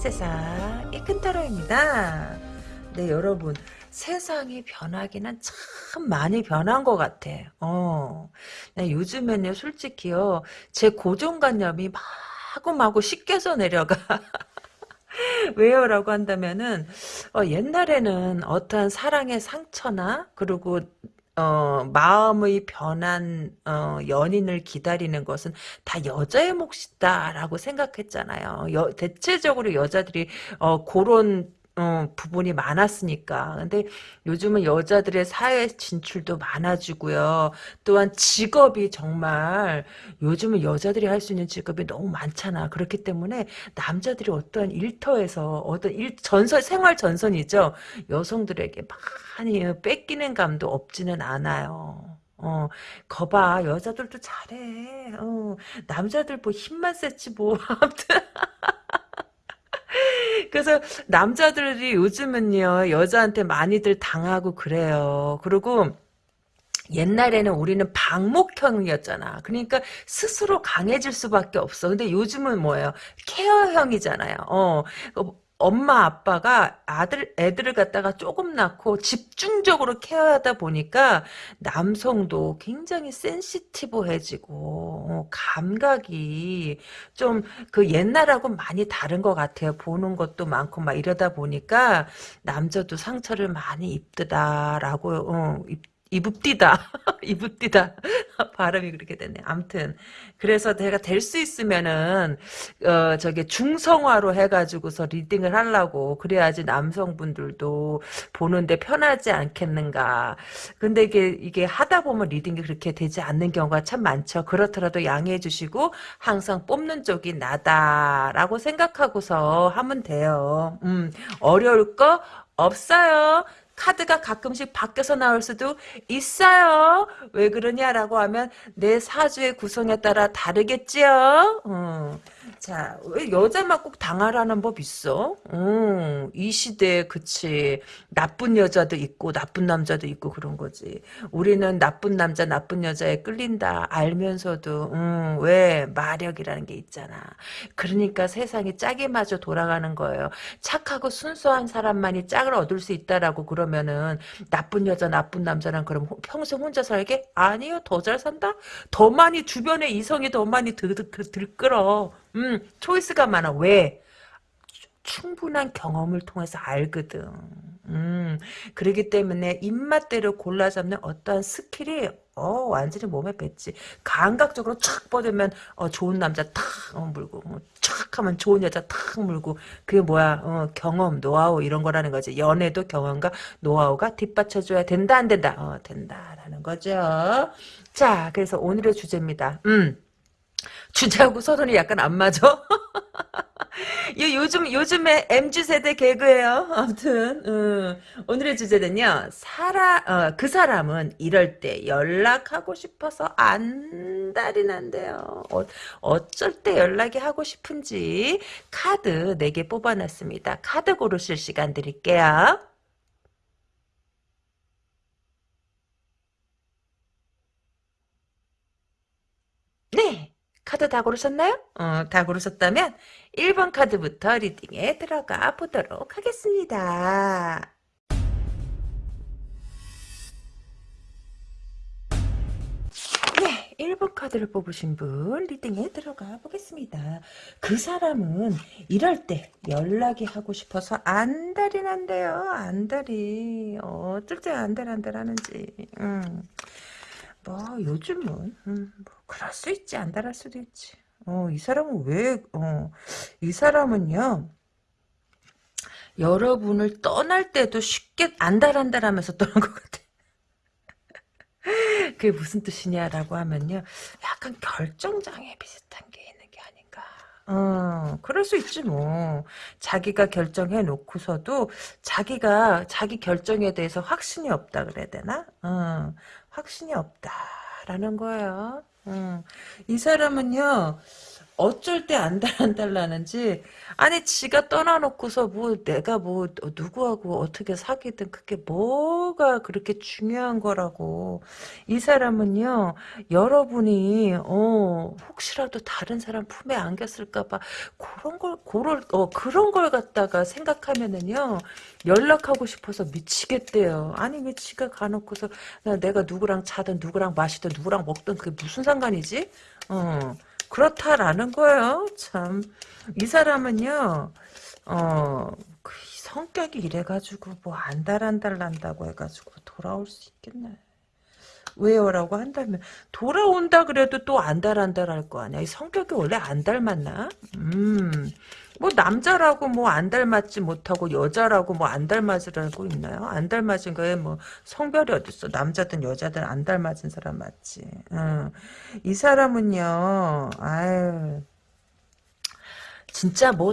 세상 이큰타로입니다. 네 여러분 세상이 변하기는 참 많이 변한 것 같아. 어, 네, 요즘에는 솔직히요 제 고정관념이 마구마구 씻겨서 내려가. 왜요? 라고 한다면은, 어, 옛날에는 어떠한 사랑의 상처나, 그리고 어, 마음의 변한 어, 연인을 기다리는 것은 다 여자의 몫이다라고 생각했잖아요. 여, 대체적으로 여자들이 어, 그런 어, 부분이 많았으니까. 근데 요즘은 여자들의 사회 진출도 많아지고요. 또한 직업이 정말 요즘은 여자들이 할 수 있는 직업이 너무 많잖아. 그렇기 때문에 남자들이 어떤 일터에서 어떤 일 전선 생활 전선이죠. 여성들에게 많이 뺏기는 감도 없지는 않아요. 어, 거봐, 여자들도 잘해. 어, 남자들 뭐 힘만 셌지 뭐. 아무튼. 그래서 남자들이 요즘은요 여자한테 많이들 당하고 그래요. 그리고 옛날에는 우리는 방목형이었잖아. 그러니까 스스로 강해질 수밖에 없어. 근데 요즘은 뭐예요? 케어형이잖아요. 어, 엄마 아빠가 아들 애들을 갖다가 조금 낳고 집중적으로 케어하다 보니까 남성도 굉장히 센시티브해지고 어, 감각이 좀 그 옛날하고 많이 다른 것 같아요. 보는 것도 많고 막 이러다 보니까 남자도 상처를 많이 입드다라고 어, 이붓디다. 이붓디다. 발음이 그렇게 됐네. 암튼. 그래서 내가 될 수 있으면은, 어, 저기 중성화로 해가지고서 리딩을 하려고. 그래야지 남성분들도 보는데 편하지 않겠는가. 근데 이게, 이게 하다 보면 리딩이 그렇게 되지 않는 경우가 참 많죠. 그렇더라도 양해해 주시고, 항상 뽑는 쪽이 나다라고 생각하고서 하면 돼요. 음, 어려울 거 없어요. 카드가 가끔씩 바뀌어서 나올 수도 있어요. 왜 그러냐라고 하면 내 사주의 구성에 따라 다르겠지요. 어. 자, 왜 여자만 꼭 당하라는 법 있어? 음, 이 시대에 그치. 나쁜 여자도 있고 나쁜 남자도 있고 그런 거지. 우리는 나쁜 남자, 나쁜 여자에 끌린다 알면서도 음, 왜 마력이라는 게 있잖아. 그러니까 세상이 짝이 마저 돌아가는 거예요. 착하고 순수한 사람만이 짝을 얻을 수 있다라고 그러면은 나쁜 여자, 나쁜 남자랑 그럼 평생 혼자 살게? 아니요, 더 잘 산다? 더 많이 주변에 이성이 더 많이 들, 들, 들끓어. 음, 초이스가 많아. 왜? 충분한 경험을 통해서 알거든. 음, 그러기 때문에 입맛대로 골라 잡는 어떠한 스킬이 어 완전히 몸에 뱄지. 감각적으로 촥 뻗으면 어 좋은 남자 탁 어, 물고 뭐, 촥 하면 좋은 여자 탁 물고 그게 뭐야 어, 경험 노하우 이런 거라는 거지. 연애도 경험과 노하우가 뒷받쳐줘야 된다 안 된다. 어 된다라는 거죠. 자 그래서 오늘의 주제입니다. 음. 주제하고 서론이 약간 안 맞아. 요즘 요즘에 mz 세대 개그예요. 아무튼 음, 오늘의 주제는요. 사람 어, 그 사람은 이럴 때 연락하고 싶어서 안달이 난대요. 어, 어쩔 때 연락이 하고 싶은지 카드 4개 뽑아놨습니다. 카드 고르실 시간 드릴게요. 네. 카드 다 고르셨나요? 어, 다 고르셨다면 1번 카드부터 리딩에 들어가 보도록 하겠습니다. 네, 1번 카드를 뽑으신 분 리딩에 들어가 보겠습니다. 그 사람은 이럴 때 연락이 하고 싶어서 안달이 난대요. 안달이. 어쩔 때 안달 안달 하는지. 음. 뭐 요즘은 음, 뭐 그럴 수 있지 안 달할 수도 있지. 어, 이 사람은 왜, 어, 이 사람은요, 여러분을 떠날 때도 쉽게 안달안달 하면서 떠난 것 같아. 그게 무슨 뜻이냐라고 하면요, 약간 결정장애 비슷한 게 있는 게 아닌가. 어, 그럴 수 있지 뭐. 자기가 결정해 놓고서도 자기가 자기 결정에 대해서 확신이 없다 그래야 되나? 어, 확신이 없다라는 거예요. 음. 이 사람은요, 어쩔 때 안달 안달나는지. 아니 지가 떠나놓고서 뭐 내가 뭐 누구하고 어떻게 사귀든 그게 뭐가 그렇게 중요한 거라고. 이 사람은요 여러분이 어 혹시라도 다른 사람 품에 안겼을까봐 그런 걸 그럴 어 그런 걸 갖다가 생각하면은요 연락하고 싶어서 미치겠대요. 아니 왜 지가 가놓고서 내가 누구랑 자든 누구랑 마시든 누구랑 먹든 그게 무슨 상관이지? 어 그렇다라는 거예요. 참. 이 사람은요, 어, 그 성격이 이래가지고 뭐 안달안달 난다고 해가지고 돌아올 수 있겠네. 왜요 라고 한다면 돌아온다 그래도 또 안달안달 할 거 아니야. 이 성격이 원래 안 닮았나? 음. 뭐 남자라고 뭐 안 닮았지 못하고 여자라고 뭐 안 닮아지라고 있나요? 안 닮아진 거에 뭐 성별이 어딨어? 남자든 여자든 안 닮아진 사람 맞지. 음. 이 사람은요. 아유. 진짜 뭐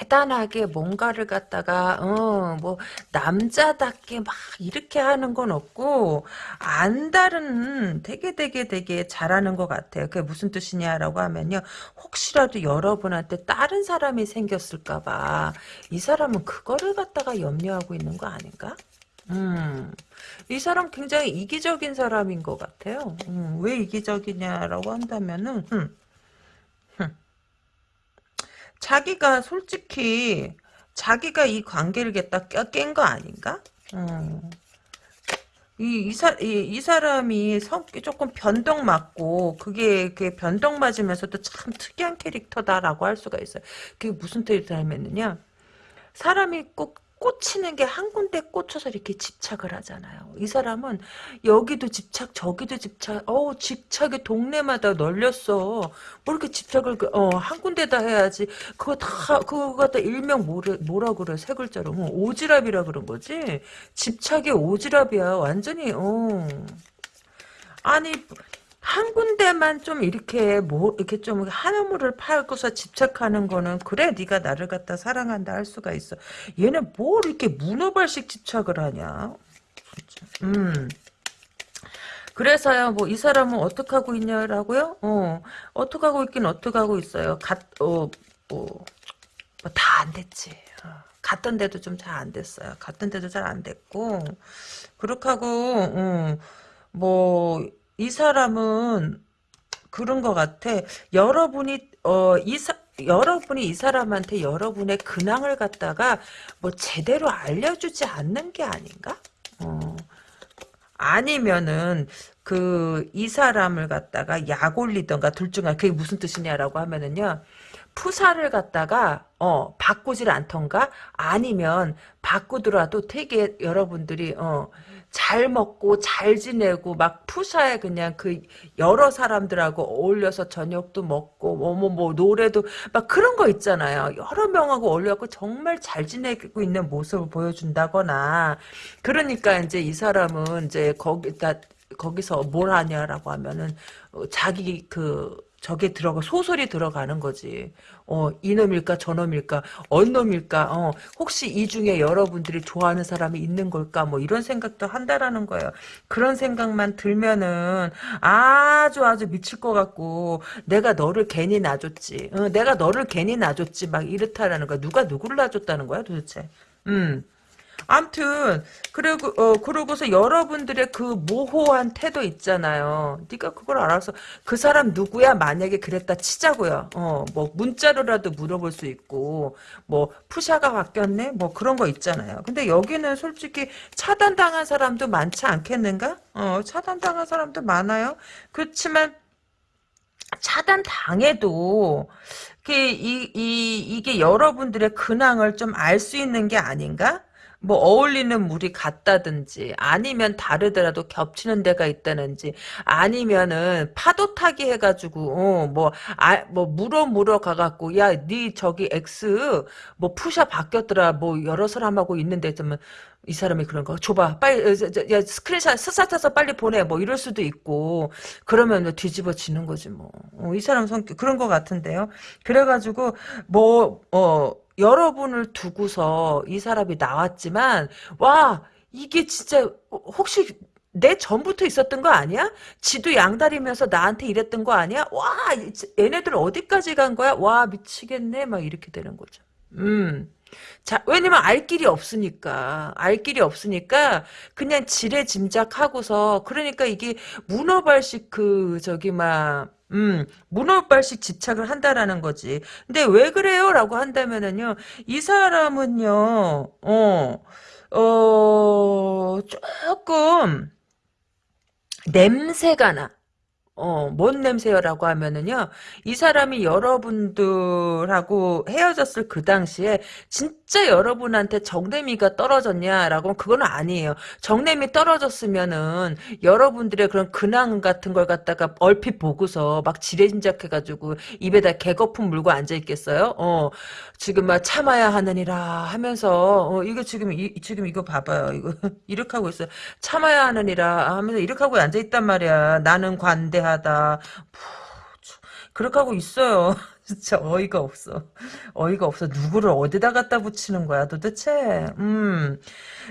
대단하게 뭔가를 갖다가 어 뭐 남자답게 막 이렇게 하는 건 없고 안달은 되게 되게 되게 잘하는 것 같아요. 그게 무슨 뜻이냐라고 하면요. 혹시라도 여러분한테 다른 사람이 생겼을까봐 이 사람은 그거를 갖다가 염려하고 있는 거 아닌가? 음, 이 사람 굉장히 이기적인 사람인 것 같아요. 음, 왜 이기적이냐라고 한다면은, 음, 자기가 솔직히 자기가 이 관계를 갖다 깬 거 아닌가? 음. 이, 이, 사, 이, 이 사람이 성격 조금 변덕 맞고, 그게, 그게 변덕 맞으면서도 참 특이한 캐릭터다라고 할 수가 있어요. 그게 무슨 캐릭터냐면요. 사람이 꼭 꽂히는 게 한 군데 꽂혀서 이렇게 집착을 하잖아요. 이 사람은 여기도 집착, 저기도 집착, 어 집착이 동네마다 널렸어. 뭐 이렇게 집착을 그, 어, 한 군데다 해야지. 그거 다 그거 갖다 일명 뭐래, 뭐라 그래 세 글자로 어, 오지랖이라 그런 거지. 집착이 오지랖이야. 완전히 어. 아니 한 군데만 좀 이렇게 뭐 이렇게 좀 하늘물을 팔고서 집착하는 거는 그래 네가 나를 갖다 사랑한다 할 수가 있어. 얘는 뭘 이렇게 문어발식 집착을 하냐? 음. 그래서요, 뭐, 이 사람은 어떻게 하고 있냐라고요? 어, 어떻게 하고 있긴 어떻게 하고 있어요. 갓, 어, 뭐, 됐지. 어, 갔던 데도 좀 잘 안 됐어요. 갔던 데도 잘 안 됐고, 그렇게 하고, 어, 뭐, 이 사람은 그런 것 같아. 여러분이 어 이 사 여러분이 이 사람한테 여러분의 근황을 갖다가 뭐 제대로 알려주지 않는 게 아닌가? 어. 아니면은 그 이 사람을 갖다가 약 올리던가 둘중 하나 그게 무슨 뜻이냐라고 하면은요. 푸사를 갖다가 어 바꾸질 않던가 아니면 바꾸더라도 되게 여러분들이 어 잘 먹고 잘 지내고 막 푸샤에 그냥 그 여러 사람들하고 어울려서 저녁도 먹고 뭐뭐 뭐, 뭐 노래도 막 그런 거 있잖아요. 여러 명하고 어울려갖고 정말 잘 지내고 있는 모습을 보여준다거나 그러니까 이제 이 사람은 이제 거기다 거기서 뭘 하냐라고 하면은 어, 자기 그 저게 들어가 소설이 들어가는 거지. 어 이놈일까 저놈일까 언놈일까 어 혹시 이 중에 여러분들이 좋아하는 사람이 있는 걸까 뭐 이런 생각도 한다라는 거예요. 그런 생각만 들면은 아주 아주 미칠 것 같고 내가 너를 괜히 놔줬지. 어, 내가 너를 괜히 놔줬지 막 이렇다라는 거야. 누가 누구를 놔줬다는 거야 도대체. 음. 암튼 그리고 어 그러고서 여러분들의 그 모호한 태도 있잖아요. 네가 그걸 알아서 그 사람 누구야 만약에 그랬다 치자고요. 어 뭐 문자로라도 물어볼 수 있고 뭐 푸샤가 바뀌었네 뭐 그런 거 있잖아요. 근데 여기는 솔직히 차단당한 사람도 많지 않겠는가? 어 차단당한 사람도 많아요. 그렇지만 차단 당해도 이, 이, 이게 여러분들의 근황을 좀 알 수 있는 게 아닌가? 뭐 어울리는 물이 같다든지 아니면 다르더라도 겹치는 데가 있다든지 아니면은 파도 타기 해가지고 어 뭐아뭐 아, 뭐 물어 물어 가갖고 야 네 저기 X 뭐 푸샤 바뀌었더라 뭐 여러 사람하고 있는데 그러면 이 사람이 그런 거 줘봐 빨리 어, 야 스크린샷 스사타서 빨리 보내 뭐 이럴 수도 있고. 그러면 뒤집어지는 거지 뭐이 어, 사람 성격 그런 거 같은데요. 그래가지고 뭐어 여러분을 두고서 이 사람이 나왔지만 와 이게 진짜 혹시 내 전부터 있었던 거 아니야? 지도 양다리면서 나한테 이랬던 거 아니야? 와, 얘네들 어디까지 간 거야? 와, 미치겠네. 막 이렇게 되는 거죠. 음. 자, 왜냐면 알 길이 없으니까. 알 길이 없으니까 그냥 지레 짐작하고서 그러니까 이게 문어발식 그 저기 막 음, 문어발식 집착을 한다라는 거지. 근데 왜 그래요? 라고 한다면은요, 이 사람은요, 어, 어, 조금, 냄새가 나. 어, 뭔 냄새요라고 하면은요, 이 사람이 여러분들하고 헤어졌을 그 당시에 진짜 여러분한테 정내미가 떨어졌냐라고 하면 그건 아니에요. 정내미 떨어졌으면은 여러분들의 그런 근황 같은 걸 갖다가 얼핏 보고서 막 지레짐작해가지고 입에다 개거품 물고 앉아있겠어요? 어, 지금 막 참아야 하느니라 하면서, 어, 이거 지금, 이, 지금 이거 봐봐요. 이거, 이렇게 하고 있어요. 참아야 하느니라 하면서 이렇게 하고 앉아있단 말이야. 나는 관대 하다. 그렇게 하고 있어요. 진짜 어이가 없어. 어이가 없어. 누구를 어디다 갖다 붙이는 거야, 도대체? 음.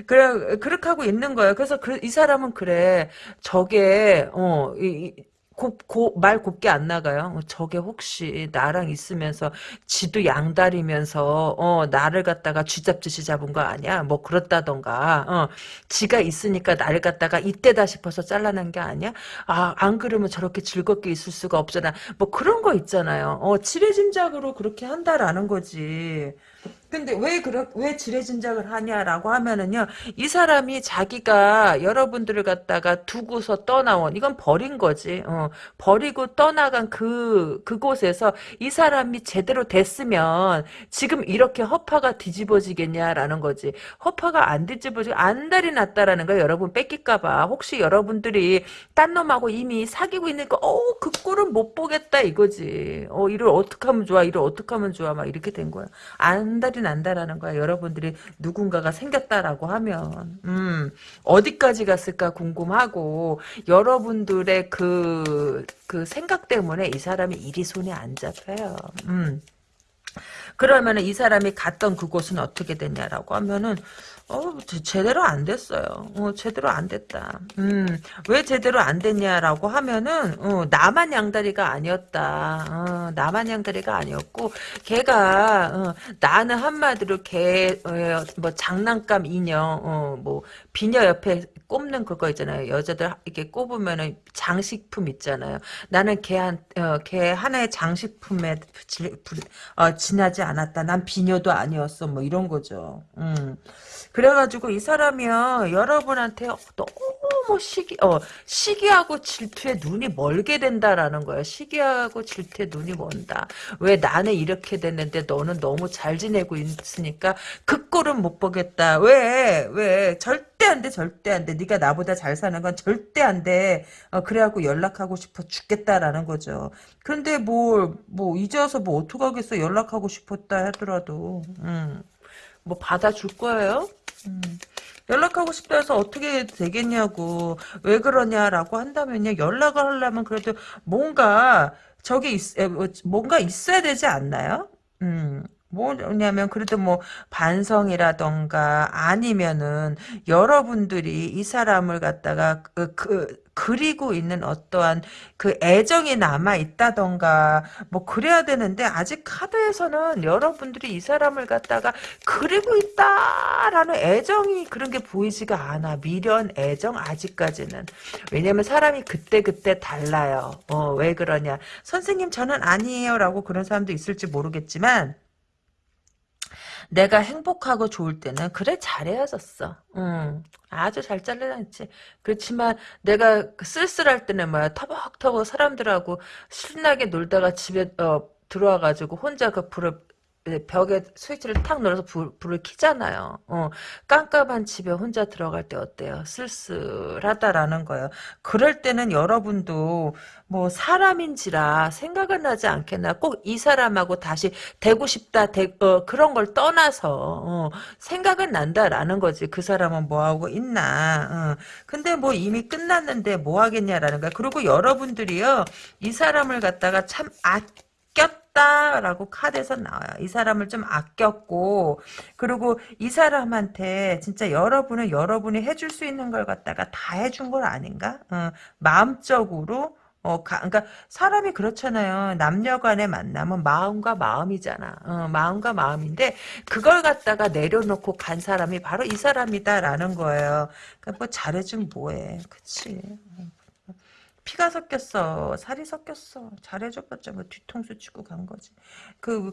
그래, 그렇게 하고 있는 거야. 그래서 그, 이 사람은 그래. 저게, 어, 이, 곱, 곱, 말 곱게 안 나가요. 저게 혹시 나랑 있으면서 지도 양다리면서 어 나를 갖다가 쥐잡듯이 잡은 거 아니야? 뭐 그렇다던가 어 지가 있으니까 나를 갖다가 이때다 싶어서 잘라낸 게 아니야? 아 안 그러면 저렇게 즐겁게 있을 수가 없잖아. 뭐 그런 거 있잖아요. 어 지레짐작으로 그렇게 한다라는 거지. 근데 왜 그렇 왜 지레 짐작을 하냐라고 하면은요 이 사람이 자기가 여러분들을 갖다가 두고서 떠나온 이건 버린 거지. 어, 버리고 떠나간 그 그곳에서 이 사람이 제대로 됐으면 지금 이렇게 허파가 뒤집어지겠냐라는 거지. 허파가 안 뒤집어지고 안달이 났다라는 거 여러분 뺏길까봐. 혹시 여러분들이 딴 놈하고 이미 사귀고 있는 거어그 꼴은 못 보겠다 이거지. 어 이를 어떻게 하면 좋아 이를 어떻게 하면 좋아 막 이렇게 된 거야. 안달이 난다라는 거야. 여러분들이 누군가가 생겼다라고 하면 음, 어디까지 갔을까 궁금하고 여러분들의 그, 그 생각 때문에 이 사람이 일이 손에 안 잡혀요. 음. 그러면 이 사람이 갔던 그곳은 어떻게 됐냐라고 하면은 어, 제대로 안 됐어요. 어, 제대로 안 됐다. 음, 왜 제대로 안 됐냐라고 하면은, 어, 나만 양다리가 아니었다. 어, 나만 양다리가 아니었고, 걔가, 어, 나는 한마디로 걔, 어, 뭐, 장난감 인형, 어, 뭐, 비녀 옆에 꼽는 그거 있잖아요. 여자들 이렇게 꼽으면은 장식품 있잖아요. 나는 걔 한, 어, 걔 하나의 장식품에 지, 어, 지나지 않았다. 난 비녀도 아니었어. 뭐 이런 거죠. 음. 그래가지고 이 사람이요 여러분한테 너무 시기 어 시기하고 질투에 눈이 멀게 된다라는 거야 시기하고 질투에 눈이 먼다. 왜 나는 이렇게 됐는데 너는 너무 잘 지내고 있으니까 그 꼴은 못 보겠다. 왜? 왜? 절대 안 돼 절대 안 돼. 네가 나보다 잘 사는 건 절대 안 돼. 어, 그래갖고 연락하고 싶어 죽겠다라는 거죠. 근데 뭐뭐 이제 와서 뭐 어떡하겠어? 연락하고 싶었다 하더라도. 음. 뭐 받아줄 거예요? 음. 연락하고 싶다 해서 어떻게 되겠냐고 왜 그러냐라고 한다면요 연락을 하려면 그래도 뭔가 저기 있, 뭐, 뭔가 있어야 되지 않나요? 음. 뭐냐면 그래도 뭐 반성이라던가 아니면은 여러분들이 이 사람을 갖다가 그, 그 그리고 있는 어떠한 그 애정이 남아 있다던가 뭐 그래야 되는데 아직 카드에서는 여러분들이 이 사람을 갖다가 그리고 있다라는 애정이 그런 게 보이지가 않아. 미련 애정 아직까지는. 왜냐면 사람이 그때 그때 달라요. 어 왜 그러냐. 선생님 저는 아니에요 라고 그런 사람도 있을지 모르겠지만 내가 행복하고 좋을 때는 그래 잘 헤어졌어. 응. 아주 잘 잘라냈지. 그렇지만 내가 그 쓸쓸할 때는 뭐야 터벅터벅 사람들하고 신나게 놀다가 집에 어, 들어와가지고 혼자 그 불을 벽에 스위치를 탁 눌러서 불, 불을 켜잖아요. 어, 깜깜한 집에 혼자 들어갈 때 어때요? 쓸쓸하다라는 거예요. 그럴 때는 여러분도 뭐 사람인지라 생각은 나지 않겠나. 꼭 이 사람하고 다시 되고 싶다. 대, 어, 그런 걸 떠나서 어, 생각은 난다라는 거지. 그 사람은 뭐 하고 있나. 어. 근데 뭐 이미 끝났는데 뭐 하겠냐라는 거야. 그리고 여러분들이요. 이 사람을 갖다가 참 아꼈 아꼈다라고 카드에서 나와요. 이 사람을 좀 아꼈고 그리고 이 사람한테 진짜 여러분은 여러분이 해줄 수 있는 걸 갖다가 다 해준 걸 아닌가? 어, 마음적으로 어, 가, 그러니까 사람이 그렇잖아요. 남녀간의 만남은 마음과 마음이잖아. 어, 마음과 마음인데 그걸 갖다가 내려놓고 간 사람이 바로 이 사람이다라는 거예요. 그러니까 뭐 잘해준 뭐해, 그치? 피가 섞였어, 살이 섞였어. 잘해줘봤자 뭐 뒤통수 치고 간 거지. 그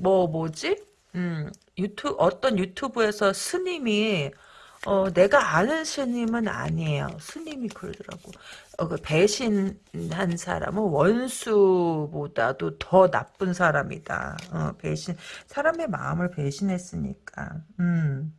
뭐 뭐지? 음, 유튜 어떤 유튜브에서 스님이 어, 내가 아는 스님은 아니에요. 스님이 그러더라고. 어, 그 배신한 사람은 원수보다도 더 나쁜 사람이다. 어, 배신, 사람의 마음을 배신했으니까. 음.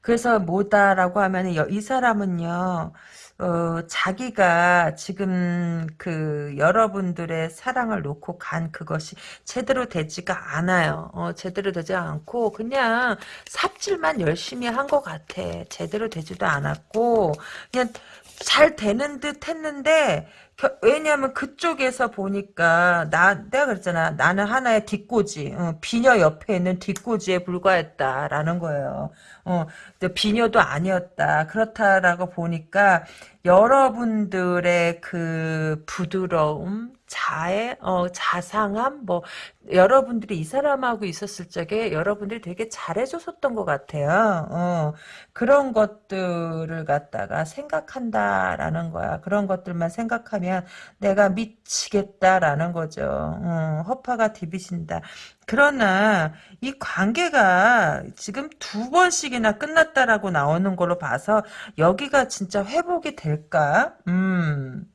그래서 뭐다라고 하면 이 사람은요, 어, 자기가 지금 그 여러분들의 사랑을 놓고 간 그것이 제대로 되지가 않아요. 어, 제대로 되지 않고 그냥 삽질만 열심히 한 것 같아. 제대로 되지도 않았고 그냥 잘 되는 듯 했는데 왜냐하면 그쪽에서 보니까 나 내가 그랬잖아 나는 하나의 뒷꽂이 어, 비녀 옆에 있는 뒷꽂이에 불과했다라는 거예요. 어, 비녀도 아니었다 그렇다라고 보니까 여러분들의 그 부드러움 자애, 어, 자상함, 뭐, 여러분들이 이 사람하고 있었을 적에 여러분들이 되게 잘해줬었던 것 같아요. 어, 그런 것들을 갖다가 생각한다라는 거야. 그런 것들만 생각하면 내가 미치겠다라는 거죠. 어, 허파가 디비신다. 그러나 이 관계가 지금 두 번씩이나 끝났다라고 나오는 걸로 봐서 여기가 진짜 회복이 될까? 음.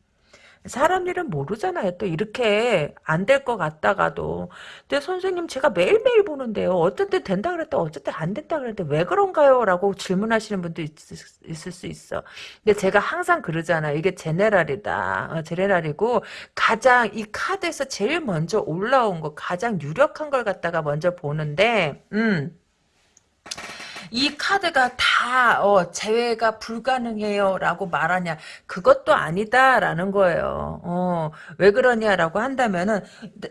사람 일은 모르잖아요. 또 이렇게 안 될 것 같다가도. 근데 선생님 제가 매일매일 보는데요. 어떤 때 된다 그랬다 때안 된다 그랬는데 왜 그런가요? 라고 질문하시는 분도 있, 을수 있어. 근데 제가 항상 그러잖아요. 이게 제네랄이다. 어, 제네랄이고 가장 이 카드에서 제일 먼저 올라온 거 가장 유력한 걸 갖다가 먼저 보는데 음. 이 카드가 다 어, 제외가 불가능해요 라고 말하냐. 그것도 아니다라는 거예요. 어, 왜 그러냐라고 한다면은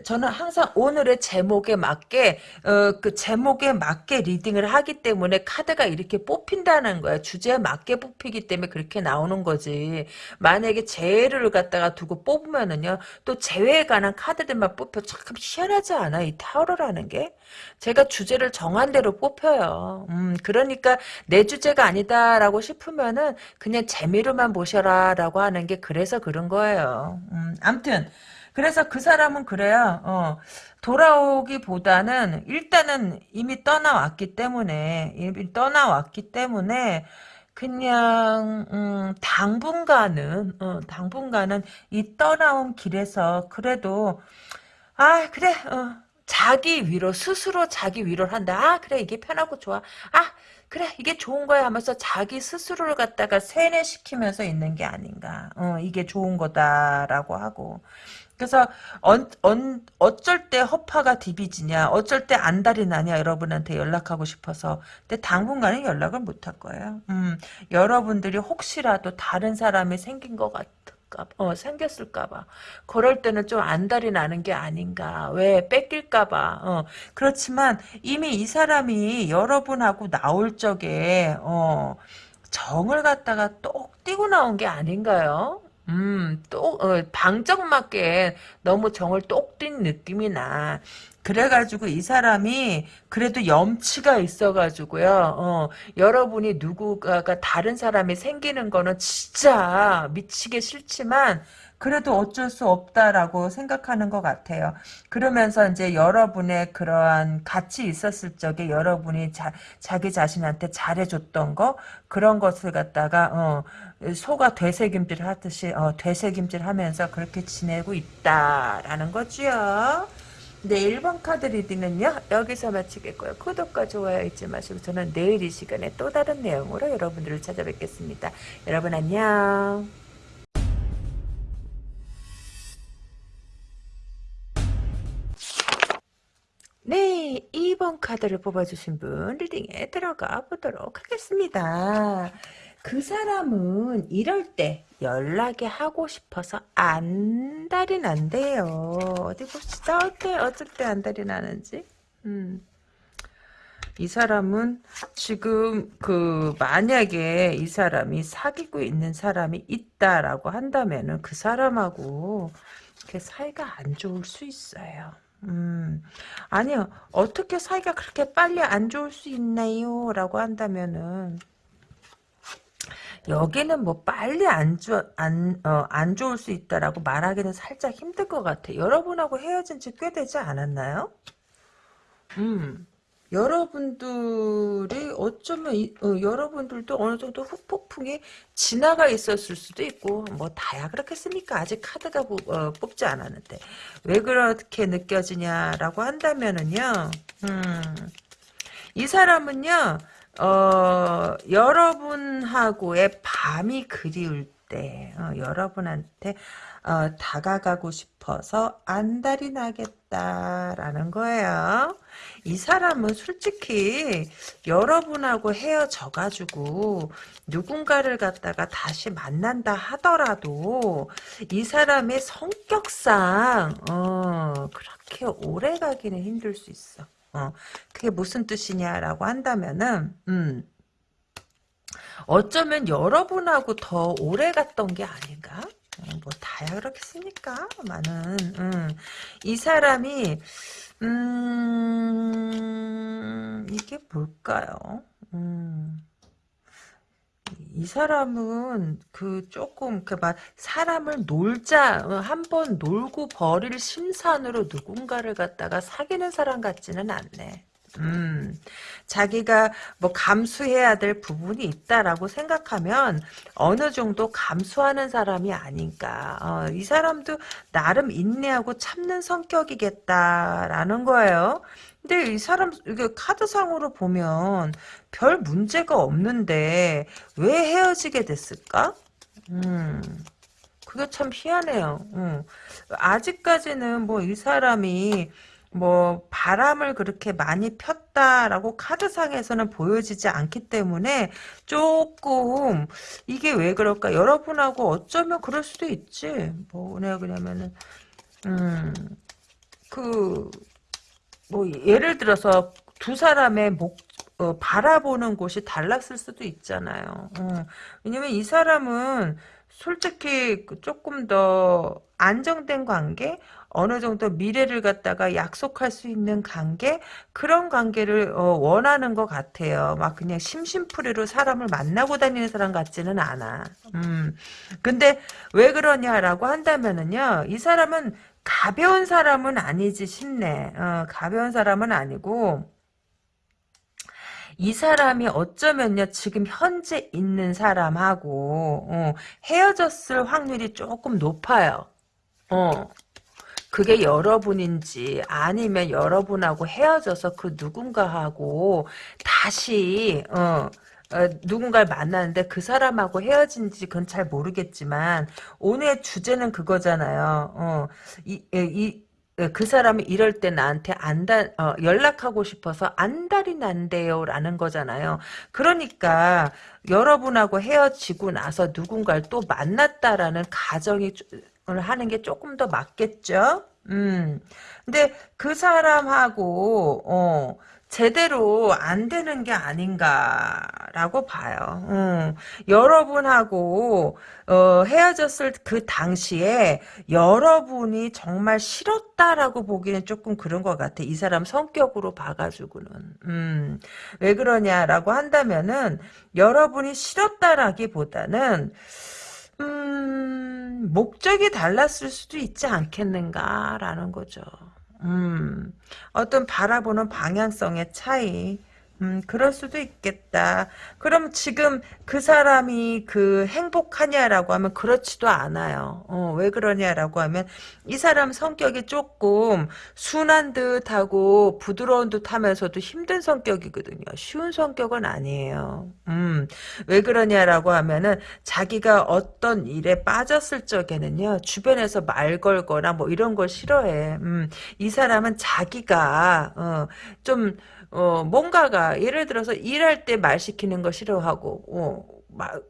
저는 항상 오늘의 제목에 맞게 어, 그 제목에 맞게 리딩을 하기 때문에 카드가 이렇게 뽑힌다는 거야 주제에 맞게 뽑히기 때문에 그렇게 나오는 거지. 만약에 제외를 갖다가 두고 뽑으면은요 또 제외에 관한 카드들만 뽑혀 참 희한하지 않아? 이 타로라는 게 제가 주제를 정한 대로 뽑혀요 음, 그러니까 내 주제가 아니다라고 싶으면은 그냥 재미로만 보셔라라고 하는 게 그래서 그런 거예요. 음, 암튼 그래서 그 사람은 그래요. 어, 돌아오기보다는 일단은 이미 떠나왔기 때문에 이미 떠나왔기 때문에 그냥 음, 당분간은 어, 당분간은 이 떠나온 길에서 그래도 아 그래 어, 자기 위로 스스로 자기 위로를 한다. 아 그래 이게 편하고 좋아. 아 그래 이게 좋은 거야 하면서 자기 스스로를 갖다가 세뇌시키면서 있는 게 아닌가. 어, 이게 좋은 거다라고 하고. 그래서 언, 언, 어쩔 때 허파가 디비지냐 어쩔 때 안달이 나냐 여러분한테 연락하고 싶어서 근데 당분간은 연락을 못 할 거예요 음, 여러분들이 혹시라도 다른 사람이 생긴 것 같아 어, 생겼을까 봐. 그럴 때는 좀 안달이 나는 게 아닌가. 왜? 뺏길까 봐. 어, 그렇지만 이미 이 사람이 여러분하고 나올 적에, 어, 정을 갖다가 똑 띄고 나온 게 아닌가요? 음, 또, 어, 방정 맞게 너무 정을 똑띈 느낌이 나. 그래가지고 이 사람이 그래도 염치가 있어가지고요. 어, 여러분이 누구가 다른 사람이 생기는 거는 진짜 미치게 싫지만 그래도 어쩔 수 없다라고 생각하는 것 같아요. 그러면서 이제 여러분의 그러한 같이 있었을 적에 여러분이 자, 자기 자신한테 잘해줬던 거 그런 것을 갖다가 어, 소가 되새김질 하듯이 어, 되새김질 하면서 그렇게 지내고 있다라는 거지요. 네, 1번 카드 리딩은요, 여기서 마치겠고요. 구독과 좋아요 잊지 마시고, 저는 내일 이 시간에 또 다른 내용으로 여러분들을 찾아뵙겠습니다. 여러분 안녕. 네, 2번 카드를 뽑아주신 분 리딩에 들어가 보도록 하겠습니다. 그 사람은 이럴 때 연락이 하고 싶어서 안달이 난대요. 어디 봅시다. 어때? 어쩔 때 안달이 나는지. 음. 이 사람은 지금 그 만약에 이 사람이 사귀고 있는 사람이 있다라고 한다면은 그 사람하고 그 사이가 안 좋을 수 있어요. 음, 아니요. 어떻게 사이가 그렇게 빨리 안 좋을 수 있나요? 라고 한다면은, 여기는 뭐 빨리 안, 좋, 안, 어, 안 좋을 수 있다라고 말하기는 살짝 힘들 것 같아. 여러분하고 헤어진 지 꽤 되지 않았나요? 음. 여러분들이 어쩌면 이, 어, 여러분들도 어느 정도 후폭풍이 지나가 있었을 수도 있고 뭐 다야 그렇겠습니까? 아직 카드가 부, 어, 뽑지 않았는데 왜 그렇게 느껴지냐라고 한다면은요. 음, 이 사람은요. 어, 여러분하고의 밤이 그리울 때 어, 여러분한테 어, 다가가고 싶어서 안달이 나겠다라는 거예요. 이 사람은 솔직히 여러분하고 헤어져가지고 누군가를 갖다가 다시 만난다 하더라도 이 사람의 성격상 어, 그렇게 오래 가기는 힘들 수 있어. 어, 그게 무슨 뜻이냐라고 한다면은 음, 어쩌면 여러분하고 더 오래 갔던 게 아닌가? 어, 뭐 다야 그렇겠습니까? 많은 음. 이 사람이 음 이게 뭘까요? 음. 이 사람은 그 조금 그 막 사람을 놀자 어, 한번 놀고 버릴 심산으로 누군가를 갖다가 사귀는 사람 같지는 않네. 음, 자기가 뭐 감수해야 될 부분이 있다라고 생각하면 어느 정도 감수하는 사람이 아닌가. 어, 이 사람도 나름 인내하고 참는 성격이겠다라는 거예요. 근데 이 사람 이게 카드상으로 보면 별 문제가 없는데 왜 헤어지게 됐을까? 음. 그게 참 희한해요. 음. 아직까지는 뭐 이 사람이 뭐 바람을 그렇게 많이 폈다라고 카드상에서는 보여지지 않기 때문에 조금 이게 왜 그럴까? 여러분하고 어쩌면 그럴 수도 있지. 뭐 내가 그러면은 음그 뭐 예를 들어서 두 사람의 목 어, 바라보는 곳이 달랐을 수도 있잖아요. 어, 왜냐면 이 사람은 솔직히 그 조금 더 안정된 관계, 어느 정도 미래를 갖다가 약속할 수 있는 관계 그런 관계를 어, 원하는 것 같아요. 막 그냥 심심풀이로 사람을 만나고 다니는 사람 같지는 않아. 음. 근데 왜 그러냐라고 한다면은요. 이 사람은 가벼운 사람은 아니지 싶네. 어, 가벼운 사람은 아니고 이 사람이 어쩌면요 지금 현재 있는 사람하고 어, 헤어졌을 확률이 조금 높아요. 어. 그게 여러분인지 아니면 여러분하고 헤어져서 그 누군가하고 다시 어, 어, 누군가를 만나는데 그 사람하고 헤어진지 그건 잘 모르겠지만 오늘 주제는 그거잖아요. 어, 이, 이, 그 사람이 이럴 때 나한테 안달 어, 연락하고 싶어서 안달이 난대요라는 거잖아요. 그러니까 여러분하고 헤어지고 나서 누군가를 또 만났다라는 가정이 하는 게 조금 더 맞겠죠? 음. 근데 그 사람하고, 어, 제대로 안 되는 게 아닌가라고 봐요. 음, 여러분하고 어, 헤어졌을 그 당시에 여러분이 정말 싫었다라고 보기는 조금 그런 것 같아. 이 사람 성격으로 봐가지고는. 음, 왜 그러냐라고 한다면은 여러분이 싫었다라기보다는 음, 목적이 달랐을 수도 있지 않겠는가라는 거죠. 음, 어떤 바라보는 방향성의 차이. 음, 그럴 수도 있겠다. 그럼 지금 그 사람이 그 행복하냐라고 하면 그렇지도 않아요. 어, 왜 그러냐라고 하면 이 사람 성격이 조금 순한 듯하고 부드러운 듯하면서도 힘든 성격이거든요. 쉬운 성격은 아니에요. 음, 왜 그러냐라고 하면은 자기가 어떤 일에 빠졌을 적에는요 주변에서 말 걸거나 뭐 이런 걸 싫어해. 음, 이 사람은 자기가 어, 좀 어, 뭔가가, 예를 들어서 일할 때 말 시키는 거 싫어하고, 어, 막,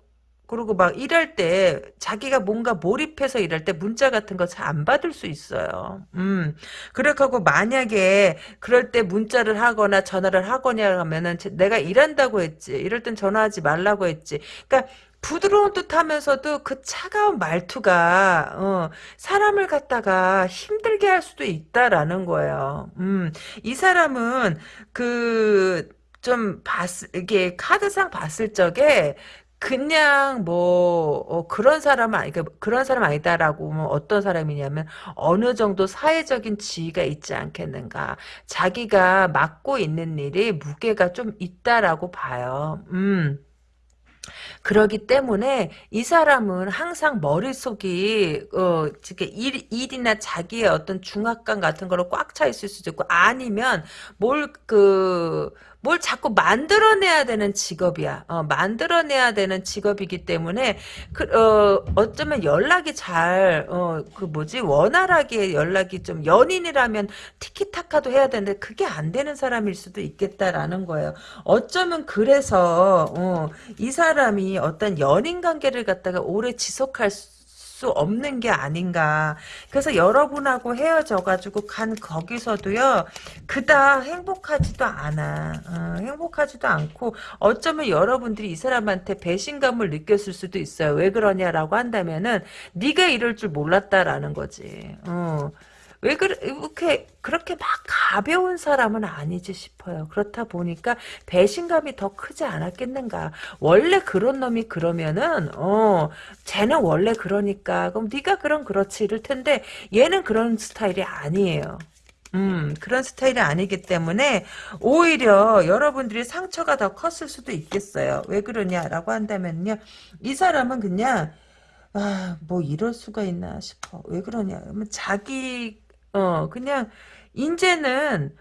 그리고 막 일할 때 자기가 뭔가 몰입해서 일할 때 문자 같은 거 잘 안 받을 수 있어요. 음. 그렇고 만약에 그럴 때 문자를 하거나 전화를 하거나 하면은 내가 일한다고 했지. 이럴 땐 전화하지 말라고 했지. 그러니까 부드러운 듯 하면서도 그 차가운 말투가 어, 사람을 갖다가 힘들게 할 수도 있다라는 거예요. 음, 이 사람은 그 좀 봤을 이게 카드상 봤을 적에 그냥 뭐 어, 그런 사람은 아니 그 그런 사람 아니다라고 뭐 어떤 사람이냐면 어느 정도 사회적인 지위가 있지 않겠는가 자기가 맡고 있는 일이 무게가 좀 있다라고 봐요. 음. 그러기 때문에 이 사람은 항상 머릿속이 어 일, 일이나 자기의 어떤 중압감 같은 거로 꽉 차 있을 수도 있고 아니면 뭘 그뭘 자꾸 만들어내야 되는 직업이야. 어, 만들어내야 되는 직업이기 때문에 그, 어, 어쩌면 연락이 잘, 어, 그 뭐지 원활하게 연락이 좀 연인이라면 티키타카도 해야 되는데 그게 안 되는 사람일 수도 있겠다라는 거예요. 어쩌면 그래서 어, 이 사람이 어떤 연인 관계를 갖다가 오래 지속할 수수 없는 게 아닌가. 그래서 여러분하고 헤어져가지고 간 거기서도요, 그다 행복하지도 않아. 어, 행복하지도 않고, 어쩌면 여러분들이 이 사람한테 배신감을 느꼈을 수도 있어요. 왜 그러냐라고 한다면은, 네가 이럴 줄 몰랐다라는 거지. 어. 왜 그래, 이렇게, 그렇게 막 가벼운 사람은 아니지 싶어요. 그렇다 보니까 배신감이 더 크지 않았겠는가. 원래 그런 놈이 그러면은, 어, 쟤는 원래 그러니까, 그럼 네가 그럼 그렇지. 이럴 텐데, 얘는 그런 스타일이 아니에요. 음, 그런 스타일이 아니기 때문에 오히려 여러분들이 상처가 더 컸을 수도 있겠어요. 왜 그러냐라고 한다면요. 이 사람은 그냥 아, 뭐 이럴 수가 있나 싶어. 왜 그러냐. 자기 어, 그냥, 인제는,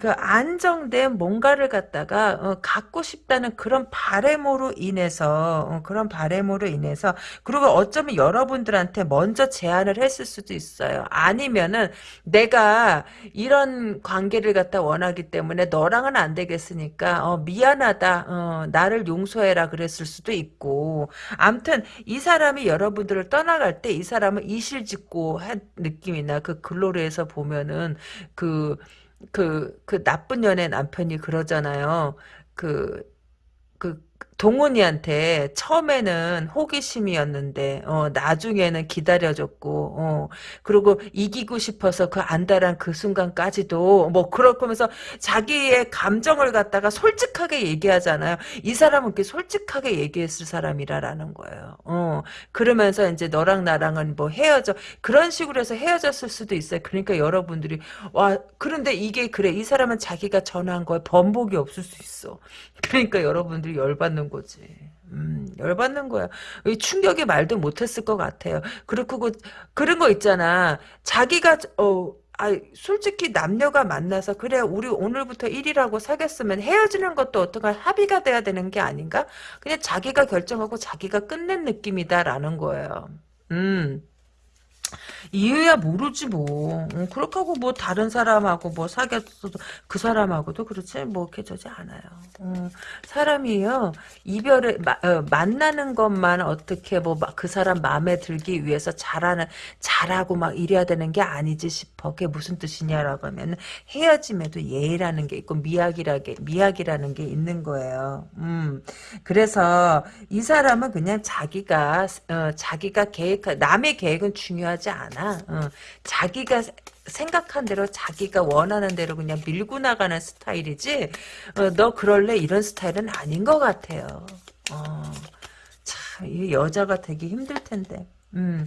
그 안정된 뭔가를 갖다가 어, 갖고 싶다는 그런 바램으로 인해서 어, 그런 바램으로 인해서 그리고 어쩌면 여러분들한테 먼저 제안을 했을 수도 있어요. 아니면은 내가 이런 관계를 갖다 원하기 때문에 너랑은 안 되겠으니까 어, 미안하다 어, 나를 용서해라 그랬을 수도 있고 암튼 이 사람이 여러분들을 떠나갈 때 이 사람은 이실직고 한 느낌이나 그 글로리에서 보면은 그 그, 그 나쁜 연애 남편이 그러잖아요. 그, 그, 동훈이한테 처음에는 호기심이었는데 어, 나중에는 기다려줬고 어, 그리고 이기고 싶어서 그 안달한 그 순간까지도 뭐 그럴 거면서 자기의 감정을 갖다가 솔직하게 얘기하잖아요. 이 사람은 그렇게 솔직하게 얘기했을 사람이라라는 거예요. 어, 그러면서 이제 너랑 나랑은 뭐 헤어져 그런 식으로 해서 헤어졌을 수도 있어요. 그러니까 여러분들이 와 그런데 이게 그래 이 사람은 자기가 전화한 거에 번복이 없을 수 있어. 그러니까 여러분들이 열받는 거지. 음, 열받는 거야. 충격에 말도 못했을 것 같아요. 그리고 그, 그런 거 있잖아. 자기가, 어, 아, 솔직히 남녀가 만나서 그래 우리 오늘부터 1이라고 사귀었으면 헤어지는 것도 어떤가 합의가 돼야 되는 게 아닌가? 그냥 자기가 결정하고 자기가 끝낸 느낌이다라는 거예요. 음. 이유야 모르지 뭐. 음, 그렇게 하고 뭐 다른 사람하고 뭐 사귀었어도 그 사람하고도 그렇지 뭐 이렇게 저지 않아요. 음, 사람이요 이별을 마, 어, 만나는 것만 어떻게 뭐 그 사람 마음에 들기 위해서 잘하는 잘하고 막 이래야 되는 게 아니지 싶어. 그게 무슨 뜻이냐라고 하면 헤어짐에도 예의라는 게 있고 미학이라게 미학이라는 게 있는 거예요. 음, 그래서 이 사람은 그냥 자기가 어, 자기가 계획 남의 계획은 중요하지 않아. 않아. 어. 자기가 생각한 대로 자기가 원하는 대로 그냥 밀고 나가는 스타일이지 어, 너 그럴래 이런 스타일은 아닌 것 같아요. 어. 참, 이 여자가 되기 힘들 텐데. 음.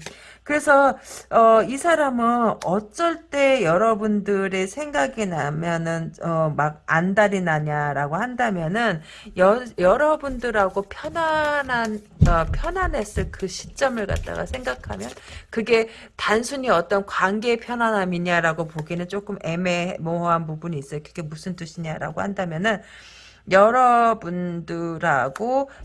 그래서 어, 이 사람은 어쩔 때 여러분들의 생각이 나면은 어, 막 안달이 나냐라고 한다면은 여, 여러분들하고 편안한 어, 편안했을 그 시점을 갖다가 생각하면 그게 단순히 어떤 관계의 편안함이냐라고 보기는 조금 애매모호한 부분이 있어요. 그게 무슨 뜻이냐라고 한다면은 여러분들하고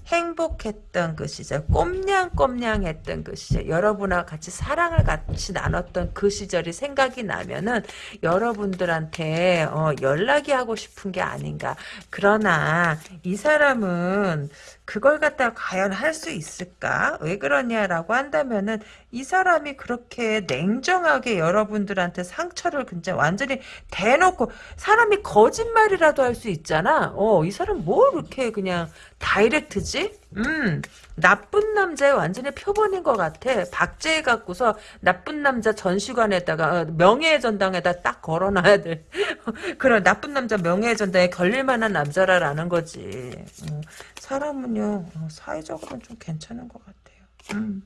행복했던 그 시절, 꼼냥꼼냥했던 그 시절, 여러분하고 같이 사랑을 같이 나눴던 그 시절이 생각이 나면은 여러분들한테 어, 연락이 하고 싶은 게 아닌가. 그러나 이 사람은 그걸 갖다가 과연 할 수 있을까? 왜 그러냐라고 한다면은 이 사람이 그렇게 냉정하게 여러분들한테 상처를 그냥 완전히 대놓고 사람이 거짓말이라도 할 수 있잖아. 어, 이 사람 뭘 이렇게 그냥 다이렉트지? 음, 나쁜 남자의 완전히 표본인 것 같아. 박제해 갖고서 나쁜 남자 전시관에다가 어, 명예의 전당에다 딱 걸어놔야 돼. 그런 나쁜 남자 명예의 전당에 걸릴 만한 남자라라는 거지. 음, 사람은요 어, 사회적으로는 좀 괜찮은 것 같아요. 음.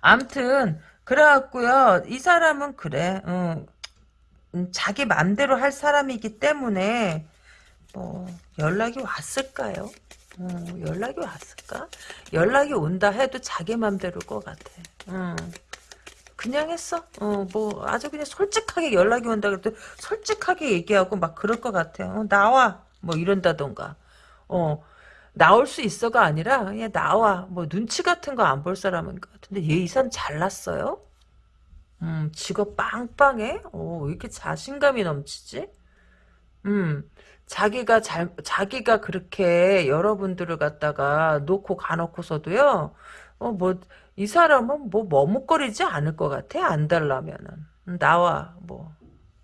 암튼 그래갖고요 이 사람은 그래. 어, 음, 자기 맘대로 할 사람이기 때문에 뭐 연락이 왔을까요? 어, 연락이 왔을까? 연락이 온다 해도 자기 맘대로일 것 같아. 어. 그냥 했어. 어, 뭐, 아주 그냥 솔직하게 연락이 온다 그래도 솔직하게 얘기하고 막 그럴 것 같아. 어, 나와. 뭐 이런다던가. 어, 나올 수 있어가 아니라 그냥 나와. 뭐 눈치 같은 거 안 볼 사람인 것 같은데 얘 이 사람 잘났어요? 음, 직업 빵빵해? 어, 왜 이렇게 자신감이 넘치지? 음, 자기가 잘, 자기가 그렇게 여러분들을 갖다가 놓고 가놓고서도요, 어, 뭐, 이 사람은 뭐 머뭇거리지 않을 것 같아, 안 달라면은. 음, 나와, 뭐,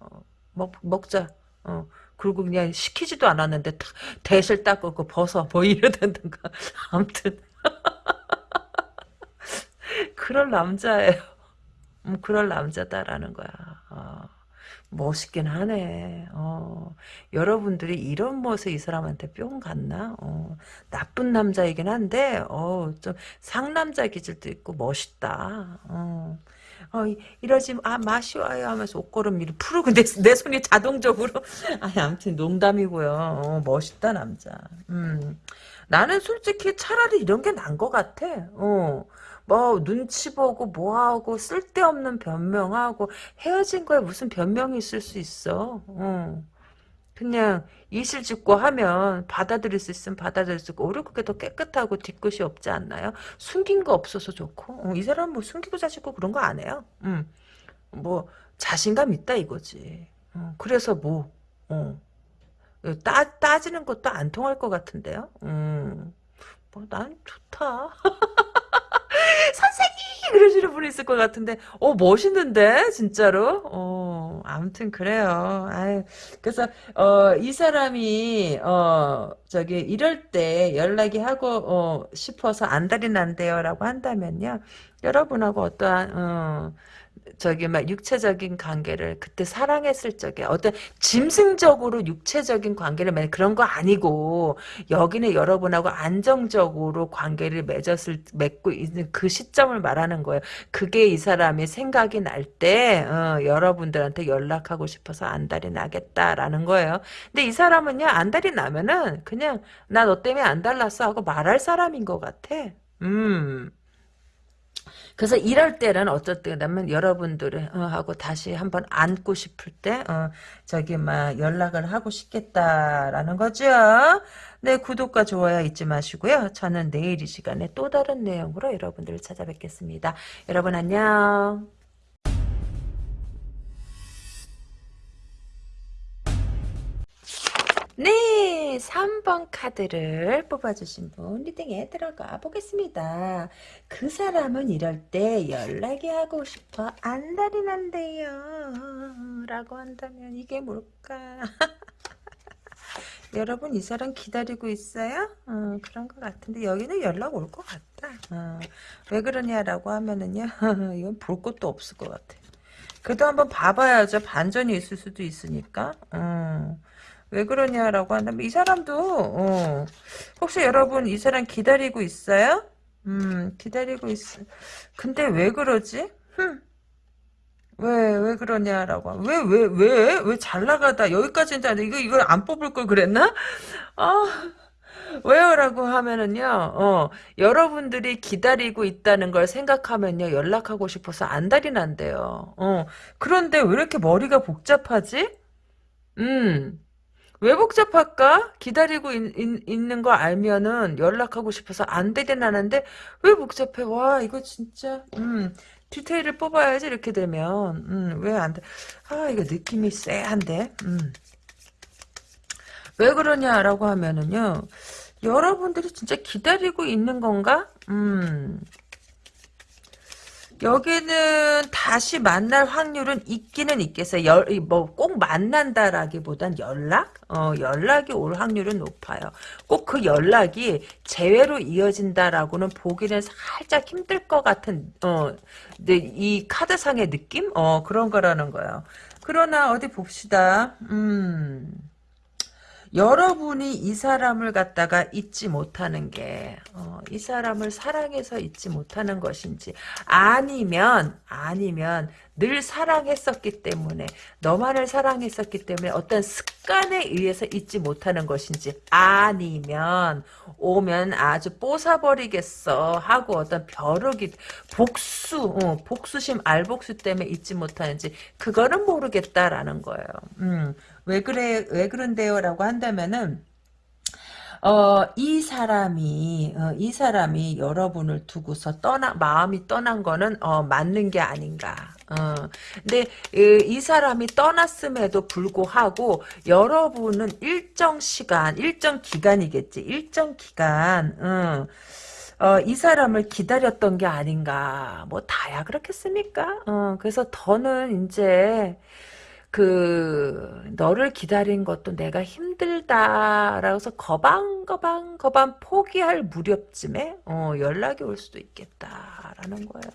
어, 먹, 먹자. 어, 그리고 그냥 시키지도 않았는데, 대실 닦고 벗어, 뭐 이러던가. 아무튼. 그럴 남자예요. 음, 그럴 남자다라는 거야. 어. 멋있긴 하네. 어, 여러분들이 이런 모습 이 사람한테 뿅 갔나? 어, 나쁜 남자이긴 한데, 어, 좀 상남자 기질도 있고 멋있다. 어. 어, 이러지, 아, 맛이 와요 하면서 옷걸음미를 풀고 내, 내 손이 자동적으로. 아니, 아무튼 농담이고요. 어, 멋있다, 남자. 음. 나는 솔직히 차라리 이런 게 난 것 같아. 어. 뭐 눈치 보고 뭐하고 쓸데없는 변명하고 헤어진 거에 무슨 변명이 있을 수 있어. 어. 그냥 이실 짓고 하면 받아들일 수 있으면 받아들일 수 있고 오히려 그게 더 깨끗하고 뒤끝이 없지 않나요? 숨긴 거 없어서 좋고 어, 이 사람 뭐 숨기고 자시고 그런 거 안 해요. 음. 뭐 자신감 있다 이거지. 어, 그래서 뭐 어. 따, 따지는 것도 안 통할 것 같은데요. 음. 뭐 난 좋다. 선생님! 그러시는 분이 있을 것 같은데. 어 멋있는데? 진짜로? 어 아무튼 그래요. 아유 그래서 어 이 사람이 어 저기 이럴 때 연락이 하고 어 싶어서 안달이 난대요 라고 한다면요. 여러분하고 어떠한 어 저기 막 육체적인 관계를 그때 사랑했을 적에 어떤 짐승적으로 육체적인 관계를 맺 그런 거 아니고 여기는 여러분하고 안정적으로 관계를 맺었을 맺고 있는 그 시점을 말하는 거예요. 그게 이 사람이 생각이 날때 어, 여러분들한테 연락하고 싶어서 안달이 나겠다라는 거예요. 근데 이 사람은요 안달이 나면은 그냥 나 너 때문에 안달났어 하고 말할 사람인 것 같아. 음. 그래서 이럴 때는 어쩔 때냐면 여러분들을 어, 하고 다시 한번 안고 싶을 때 어, 저기 막 연락을 하고 싶겠다라는 거죠. 네 구독과 좋아요 잊지 마시고요. 저는 내일 이 시간에 또 다른 내용으로 여러분들을 찾아뵙겠습니다. 여러분 안녕. 네, 3번 카드를 뽑아주신 분 리딩에 들어가 보겠습니다. 그 사람은 이럴 때 연락이 하고 싶어 안달이 난대요. 라고 한다면 이게 뭘까? 여러분 이 사람 기다리고 있어요? 어, 그런 것 같은데 여기는 연락 올 것 같다. 어, 왜 그러냐라고 하면은요. 이건 볼 것도 없을 것 같아. 그래도 한번 봐봐야죠. 반전이 있을 수도 있으니까. 어. 왜 그러냐라고 한다면 이 사람도 어, 혹시 여러분 이 사람 기다리고 있어요? 음 기다리고 있어. 근데 왜 그러지? 흠. 왜, 왜 그러냐라고. 왜, 왜, 왜, 왜 잘 나가다. 여기까지는 안 이거, 이걸 안 뽑을 걸 그랬나? 아, 왜요 라고 하면은요, 어, 여러분들이 기다리고 있다는 걸 생각하면요, 연락하고 싶어서 안달이 난대요. 어, 그런데 왜 이렇게 머리가 복잡하지? 음, 왜 복잡할까? 기다리고 있, 있는 거 알면은 연락하고 싶어서 안 되긴 하는데 왜 복잡해? 와 이거 진짜 음 디테일을 뽑아야지 이렇게 되면 음 왜 안 돼? 아 이거 느낌이 쎄한데 음. 왜 그러냐라고 하면은요 여러분들이 진짜 기다리고 있는 건가? 음 여기는 다시 만날 확률은 있기는 있겠어요. 뭐꼭 만난다라기보단 연락? 어, 연락이 올 확률은 높아요. 꼭 그 연락이 재회로 이어진다라고는 보기는 살짝 힘들 것 같은 어, 이 카드상의 느낌? 어, 그런 거라는 거예요. 그러나 어디 봅시다. 음. 여러분이 이 사람을 갖다가 잊지 못하는 게, 어, 이 사람을 사랑해서 잊지 못하는 것인지, 아니면, 아니면, 늘 사랑했었기 때문에, 너만을 사랑했었기 때문에 어떤 습관에 의해서 잊지 못하는 것인지, 아니면, 오면 아주 뽀사버리겠어 하고 어떤 벼룩이, 복수, 어, 복수심, 알복수 때문에 잊지 못하는지, 그거는 모르겠다라는 거예요. 음. 왜 그래 왜 그런데요라고 한다면은 어, 이 사람이, 어, 이 사람이 여러분을 두고서 떠나, 마음이 떠난 거는, 어, 맞는 게 아닌가. 어, 근데, 이, 이 사람이 떠났음에도 불구하고, 여러분은 일정 시간, 일정 기간이겠지. 일정 기간, 어, 어, 이 사람을 기다렸던 게 아닌가. 뭐, 다야 그렇겠습니까? 어, 그래서 더는 이제, 그 너를 기다린 것도 내가 힘들다라고 해서 거방거방 거방 포기할 무렵쯤에 어, 연락이 올 수도 있겠다라는 거예요.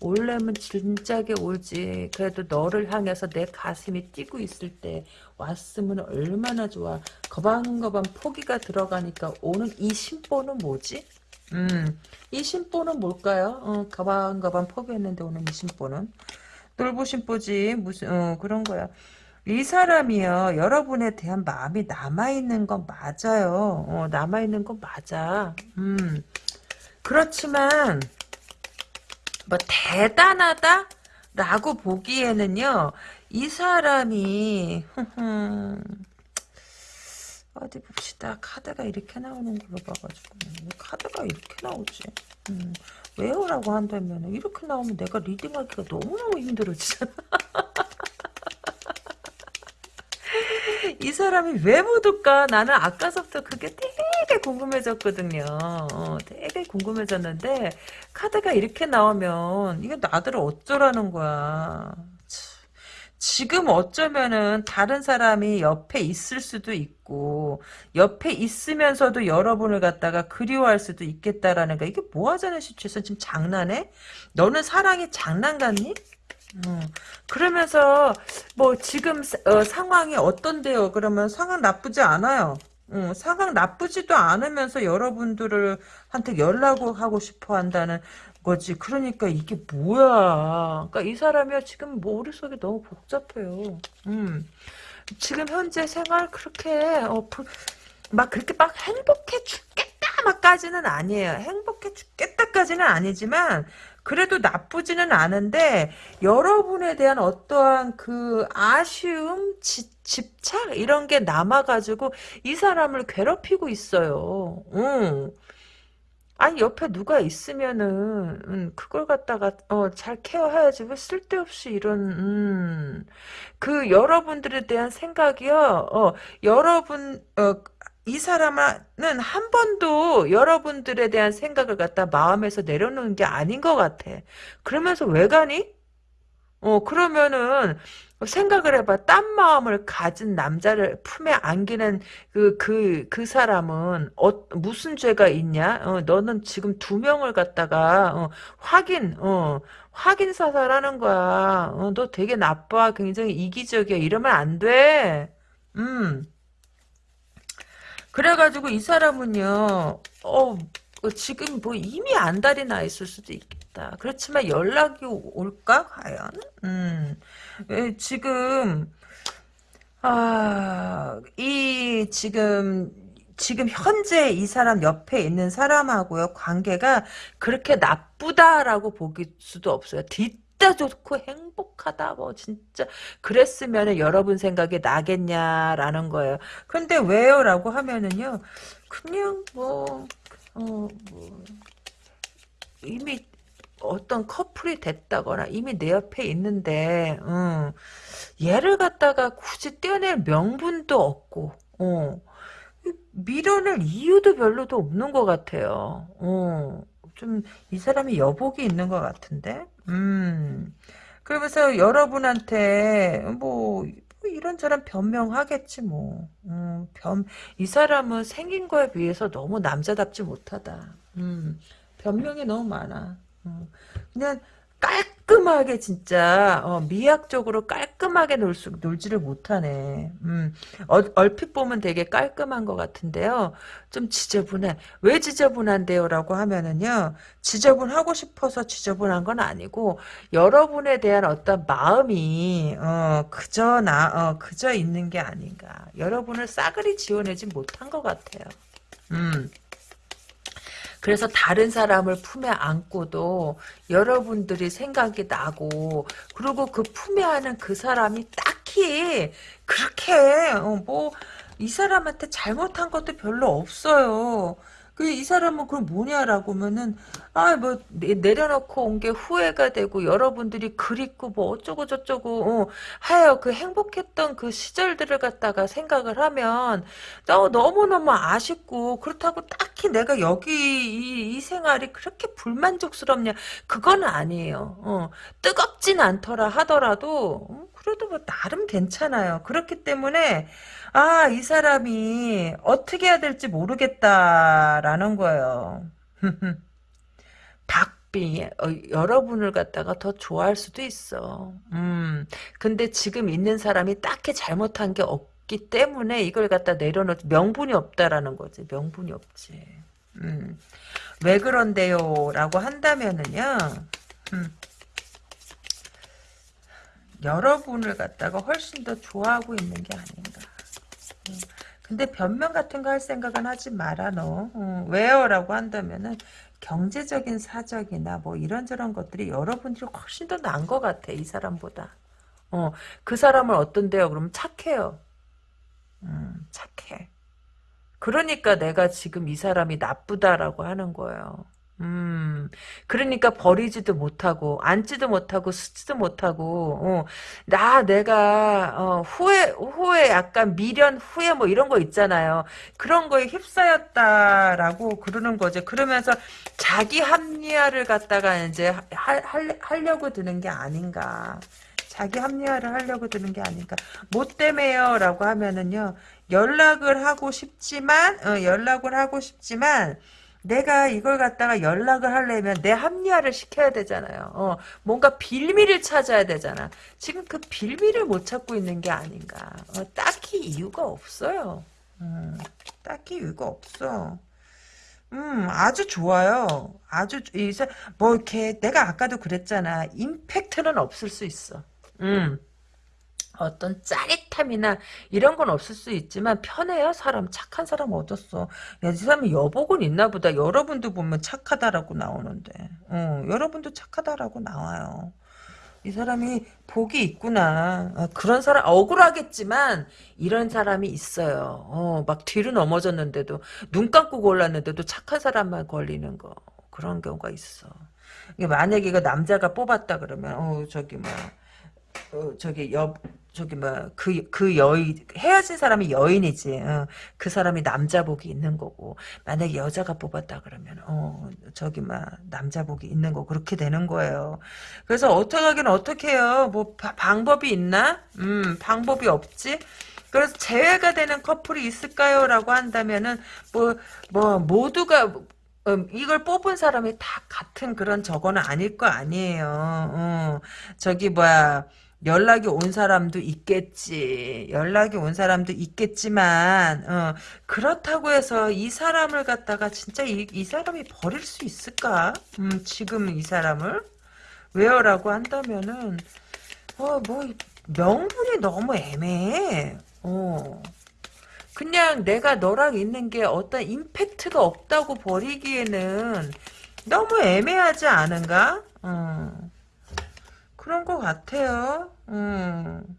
올래면 진작에 올지 그래도 너를 향해서 내 가슴이 뛰고 있을 때 왔으면 얼마나 좋아. 거방거방 포기가 들어가니까 오는 이 심보는 뭐지? 음, 이 심보는 뭘까요? 어, 거방거방 포기했는데 오는 이 심보는 돌보심보지 무슨 어, 그런 거야. 이 사람이요 여러분에 대한 마음이 남아 있는 건 맞아요. 어, 남아 있는 건 맞아. 음 그렇지만 뭐 대단하다? 라고 보기에는요 이 사람이 어디 봅시다 카드가 이렇게 나오는 걸로 봐가지고 카드가 이렇게 나오지 음, 왜요 라고 한다면 이렇게 나오면 내가 리딩하기가 너무너무 힘들어지잖아 이 사람이 왜 묻을까? 나는 아까서부터 그게 되게 궁금해졌거든요. 어, 되게 궁금해졌는데 카드가 이렇게 나오면 이게 나들을 어쩌라는 거야. 지금 어쩌면은 다른 사람이 옆에 있을 수도 있고 옆에 있으면서도 여러분을 갖다가 그리워할 수도 있겠다라는 거 이게 뭐 하자는 시츄에이션 지금 장난해? 너는 사랑이 장난 같니? 음, 그러면서 뭐 지금 어, 상황이 어떤데요? 그러면 상황 나쁘지 않아요. 음, 상황 나쁘지도 않으면서 여러분들을 한테 연락을 하고 싶어 한다는 거지. 그러니까 이게 뭐야? 그러니까 이 사람이요 지금 머릿속이 너무 복잡해요. 음, 지금 현재 생활 그렇게 어, 막 그렇게 막 행복해 죽겠다 막까지는 아니에요. 행복해 죽겠다까지는 아니지만 그래도 나쁘지는 않은데 여러분에 대한 어떠한 그 아쉬움, 지, 집착 이런 게 남아가지고 이 사람을 괴롭히고 있어요. 응. 아니 옆에 누가 있으면은 음, 그걸 갖다가 어, 잘 케어해야지 왜 쓸데없이 이런 음, 그 여러분들에 대한 생각이요 어, 여러분 어, 이 사람은 한 번도 여러분들에 대한 생각을 갖다 마음에서 내려놓는 게 아닌 것 같아. 그러면서 왜 가니? 어, 그러면은, 생각을 해봐. 딴 마음을 가진 남자를 품에 안기는 그, 그, 그 사람은, 어, 무슨 죄가 있냐? 어, 너는 지금 두 명을 갖다가, 어, 확인, 어, 확인 사살하는 거야. 어, 너 되게 나빠. 굉장히 이기적이야. 이러면 안 돼. 음. 그래가지고 이 사람은요, 어, 어, 지금 뭐 이미 안달이 나 있을 수도 있겠다. 그렇지만 연락이 올까? 과연? 음, 에, 지금, 아, 이, 지금, 지금 현재 이 사람 옆에 있는 사람하고요, 관계가 그렇게 나쁘다라고 보기 수도 없어요. 뒤, 진짜 좋고 행복하다 뭐 진짜 그랬으면 여러분 생각이 나겠냐라는 거예요. 근데 왜요? 라고 하면은요. 그냥 뭐 어, 뭐, 이미 어떤 커플이 됐다거나 이미 내 옆에 있는데 어, 얘를 갖다가 굳이 떼어낼 명분도 없고 어, 밀어낼 이유도 별로도 없는 것 같아요. 어, 좀 이 사람이 여복이 있는 것 같은데? 음. 그러면서 여러분한테 뭐 이런저런 변명하겠지 뭐. 음, 변, 이 사람은 생긴 거에 비해서 너무 남자답지 못하다. 음, 변명이 너무 많아. 음, 그냥 깔끔하게 진짜 어, 미학적으로 깔끔하게 놀 수, 놀지를 못하네. 음, 얼, 얼핏 보면 되게 깔끔한 것 같은데요. 좀 지저분해. 왜 지저분한데요? 라고 하면은요. 지저분하고 싶어서 지저분한 건 아니고 여러분에 대한 어떤 마음이 어, 그저 나 어, 그저 있는 게 아닌가. 여러분을 싸그리 지원하지 못한 것 같아요. 음. 그래서 다른 사람을 품에 안고도 여러분들이 생각이 나고 그리고 그 품에 안은 그 사람이 딱히 그렇게 어, 뭐이 사람한테 잘못한 것도 별로 없어요. 그이 사람은 그럼 뭐냐라고 하면은 아 뭐 내려놓고 온 게 후회가 되고 여러분들이 그립고 뭐 어쩌고 저쩌고 어, 하여 그 행복했던 그 시절들을 갖다가 생각을 하면 어, 너무너무 아쉽고 그렇다고 딱히 내가 여기 이, 이 생활이 그렇게 불만족스럽냐? 그건 아니에요. 어, 뜨겁진 않더라 하더라도 어, 그래도 뭐 나름 괜찮아요. 그렇기 때문에 아, 이 사람이 어떻게 해야 될지 모르겠다라는 거예요. 박비, 어, 여러분을 갖다가 더 좋아할 수도 있어. 음, 근데 지금 있는 사람이 딱히 잘못한 게 없기 때문에 이걸 갖다 내려놓, 명분이 없다라는 거지. 명분이 없지. 음, 왜 그런데요? 라고 한다면은요, 음, 여러분을 갖다가 훨씬 더 좋아하고 있는 게 아닌가. 근데 변명 같은 거 할 생각은 하지 마라 너. 어, 왜요? 라고 한다면은 경제적인 사적이나 뭐 이런저런 것들이 여러분들이 훨씬 더 나은 것 같아. 이 사람보다. 어, 그 사람은 어떤데요? 그럼 착해요. 음, 착해. 그러니까 내가 지금 이 사람이 나쁘다라고 하는 거예요. 음, 그러니까 버리지도 못하고, 앉지도 못하고, 쓰지도 못하고, 어, 나, 내가, 어, 후회, 후회, 약간 미련, 후회 뭐 이런 거 있잖아요. 그런 거에 휩싸였다라고 그러는 거죠. 그러면서 자기 합리화를 갖다가 이제 하, 할, 하려고 드는 게 아닌가. 자기 합리화를 하려고 드는 게 아닌가. 뭐 때문에요? 라고 하면은요, 연락을 하고 싶지만, 어, 연락을 하고 싶지만, 내가 이걸 갖다가 연락을 하려면 내 합리화를 시켜야 되잖아요. 어, 뭔가 빌미를 찾아야 되잖아. 지금 그 빌미를 못 찾고 있는 게 아닌가. 어, 딱히 이유가 없어요. 음, 딱히 이유가 없어. 음, 아주 좋아요. 아주, 이제, 뭐, 이렇게, 내가 아까도 그랬잖아. 임팩트는 없을 수 있어. 음. 어떤 짜릿함이나 이런 건 없을 수 있지만 편해요? 사람 착한 사람 얻었어? 야 이 사람이 여복은 있나 보다. 여러분도 보면 착하다라고 나오는데. 어, 여러분도 착하다라고 나와요. 이 사람이 복이 있구나. 어, 그런 사람 억울하겠지만 이런 사람이 있어요. 어, 막 뒤로 넘어졌는데도 눈 감고 골랐는데도 착한 사람만 걸리는 거. 그런 경우가 있어. 만약에 이거 남자가 뽑았다 그러면 어 저기 뭐 어, 저기 여 저기 뭐그그 그 여인 헤어진 사람이 여인이지. 어, 그 사람이 남자복이 있는 거고 만약에 여자가 뽑았다 그러면 어 저기 막 남자복이 있는 거 그렇게 되는 거예요. 그래서 어떻게 하긴 어떻게 해요? 뭐 바, 방법이 있나? 음 방법이 없지. 그래서 재회가 되는 커플이 있을까요? 라고 한다면은 뭐뭐 모두가 음, 이걸 뽑은 사람이 다 같은 그런 저거는 아닐 거 아니에요. 어, 저기 뭐야 연락이 온 사람도 있겠지. 연락이 온 사람도 있겠지만 어, 그렇다고 해서 이 사람을 갖다가 진짜 이, 이 사람이 버릴 수 있을까? 음, 지금 이 사람을 왜요라고 한다면은 어 뭐 명분이 너무 애매해. 어. 그냥 내가 너랑 있는 게 어떤 임팩트가 없다고 버리기에는 너무 애매하지 않은가? 어. 그런 것 같아요. 음.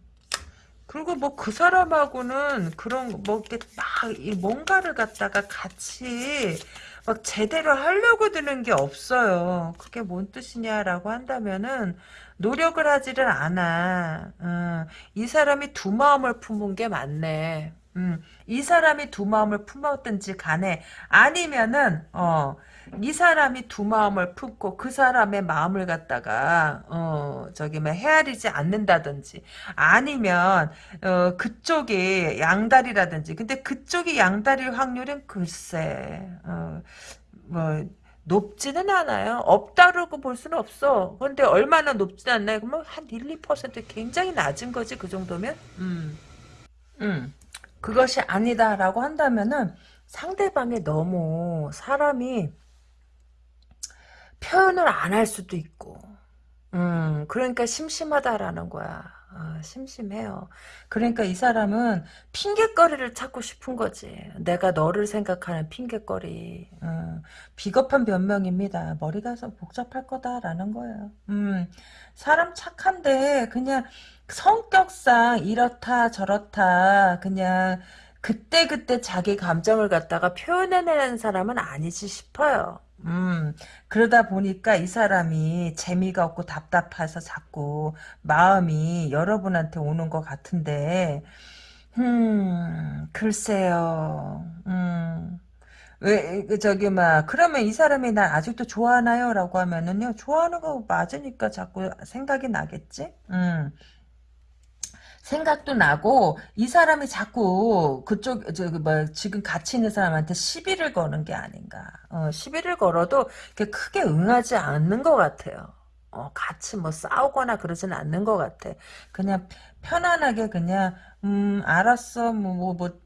그리고 뭐 그 사람하고는 그런 뭐 이렇게 막이 뭔가를 갖다가 같이 막 제대로 하려고 드는 게 없어요. 그게 뭔 뜻이냐라고 한다면은 노력을 하지를 않아. 어, 이 사람이 두 마음을 품은 게 맞네. 음, 이 사람이 두 마음을 품었든지 간에 아니면은 어, 이 사람이 두 마음을 품고 그 사람의 마음을 갖다가 어 저기 뭐 헤아리지 않는다든지 아니면 어 그쪽이 양다리라든지 근데 그쪽이 양다리일 확률은 글쎄 어뭐 높지는 않아요. 없다라고 볼 수는 없어. 그런데 얼마나 높지는 않나요? 그러면 한 1, 2% 굉장히 낮은 거지 그 정도면. 음. 음. 그것이 아니다라고 한다면은 상대방이 너무 사람이 표현을 안 할 수도 있고. 음 그러니까 심심하다라는 거야. 아, 심심해요. 그러니까 이 사람은 핑계거리를 찾고 싶은 거지. 내가 너를 생각하는 핑계거리. 음, 비겁한 변명입니다. 머리가 좀 복잡할 거다라는 거예요 음, 사람 착한데 그냥 성격상 이렇다 저렇다 그냥 그때그때 자기 감정을 갖다가 표현해내는 사람은 아니지 싶어요. 음, 그러다 보니까 이 사람이 재미가 없고 답답해서 자꾸 마음이 여러분한테 오는 것 같은데, 음, 글쎄요, 음, 왜, 그 저기, 막, 그러면 이 사람이 날 아직도 좋아하나요? 라고 하면은요, 좋아하는 거 맞으니까 자꾸 생각이 나겠지? 음. 생각도 나고 이 사람이 자꾸 그쪽 저기 뭐 지금 같이 있는 사람한테 시비를 거는 게 아닌가. 어, 시비를 걸어도 크게 응하지 않는 것 같아요. 어, 같이 뭐 싸우거나 그러지는 않는 것 같아. 그냥 편안하게 그냥 음 알았어 뭐 뭐, 뭐, 뭐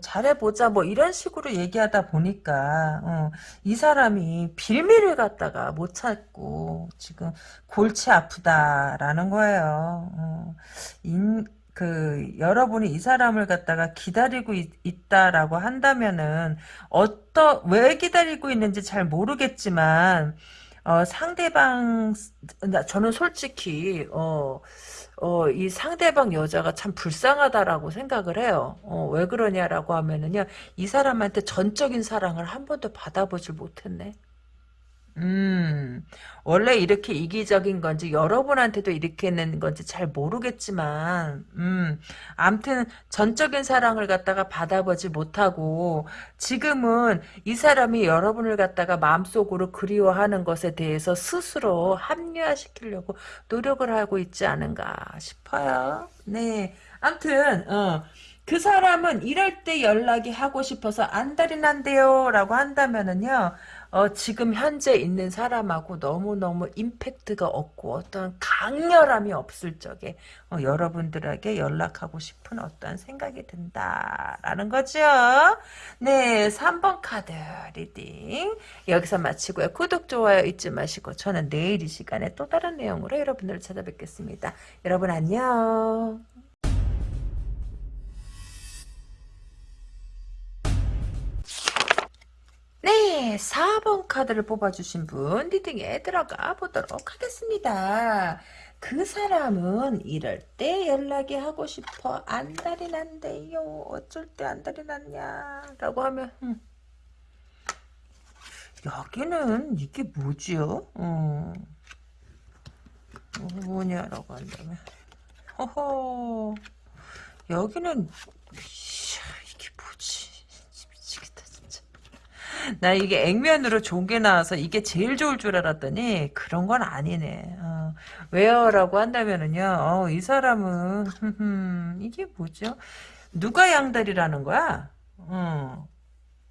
잘해보자 뭐 이런 식으로 얘기하다 보니까 어, 이 사람이 빌미를 갖다가 못 찾고 지금 골치 아프다라는 거예요. 어, 인, 그 여러분이 이 사람을 갖다가 기다리고 있, 다라고 한다면은 어떠 왜 기다리고 있는지 잘 모르겠지만 어, 상대방 저는 솔직히 어, 어, 이 상대방 여자가 참 불쌍하다라고 생각을 해요. 어, 왜 그러냐라고 하면은요, 이 사람한테 전적인 사랑을 한 번도 받아보질 못했네. 음, 원래 이렇게 이기적인 건지 여러분한테도 이렇게 있는 건지 잘 모르겠지만, 음, 암튼 전적인 사랑을 갖다가 받아보지 못하고 지금은 이 사람이 여러분을 갖다가 마음속으로 그리워하는 것에 대해서 스스로 합리화시키려고 노력을 하고 있지 않은가 싶어요. 네, 암튼 어. 그 사람은 이럴 때 연락이 하고 싶어서 안달이 난대요 라고 한다면은요 어, 지금 현재 있는 사람하고 너무너무 임팩트가 없고 어떤 강렬함이 없을 적에 어, 여러분들에게 연락하고 싶은 어떤 생각이 든다라는 거죠. 네, 3번 카드 리딩 여기서 마치고요. 구독, 좋아요 잊지 마시고 저는 내일 이 시간에 또 다른 내용으로 여러분들을 찾아뵙겠습니다. 여러분 안녕. 네, 4번 카드를 뽑아주신 분 리딩에 들어가 보도록 하겠습니다. 그 사람은 이럴 때 연락이 하고 싶어 안달이 난대요. 어쩔 때 안달이 났냐 라고 하면 음. 여기는 이게 뭐지요? 어. 뭐냐라고 한다면 허허 여기는 나 이게 액면으로 좋은 게 나와서 이게 제일 좋을 줄 알았더니 그런 건 아니네. 어, 왜요? 라고 한다면은요. 어, 이 사람은 이게 뭐죠? 누가 양다리라는 거야? 어,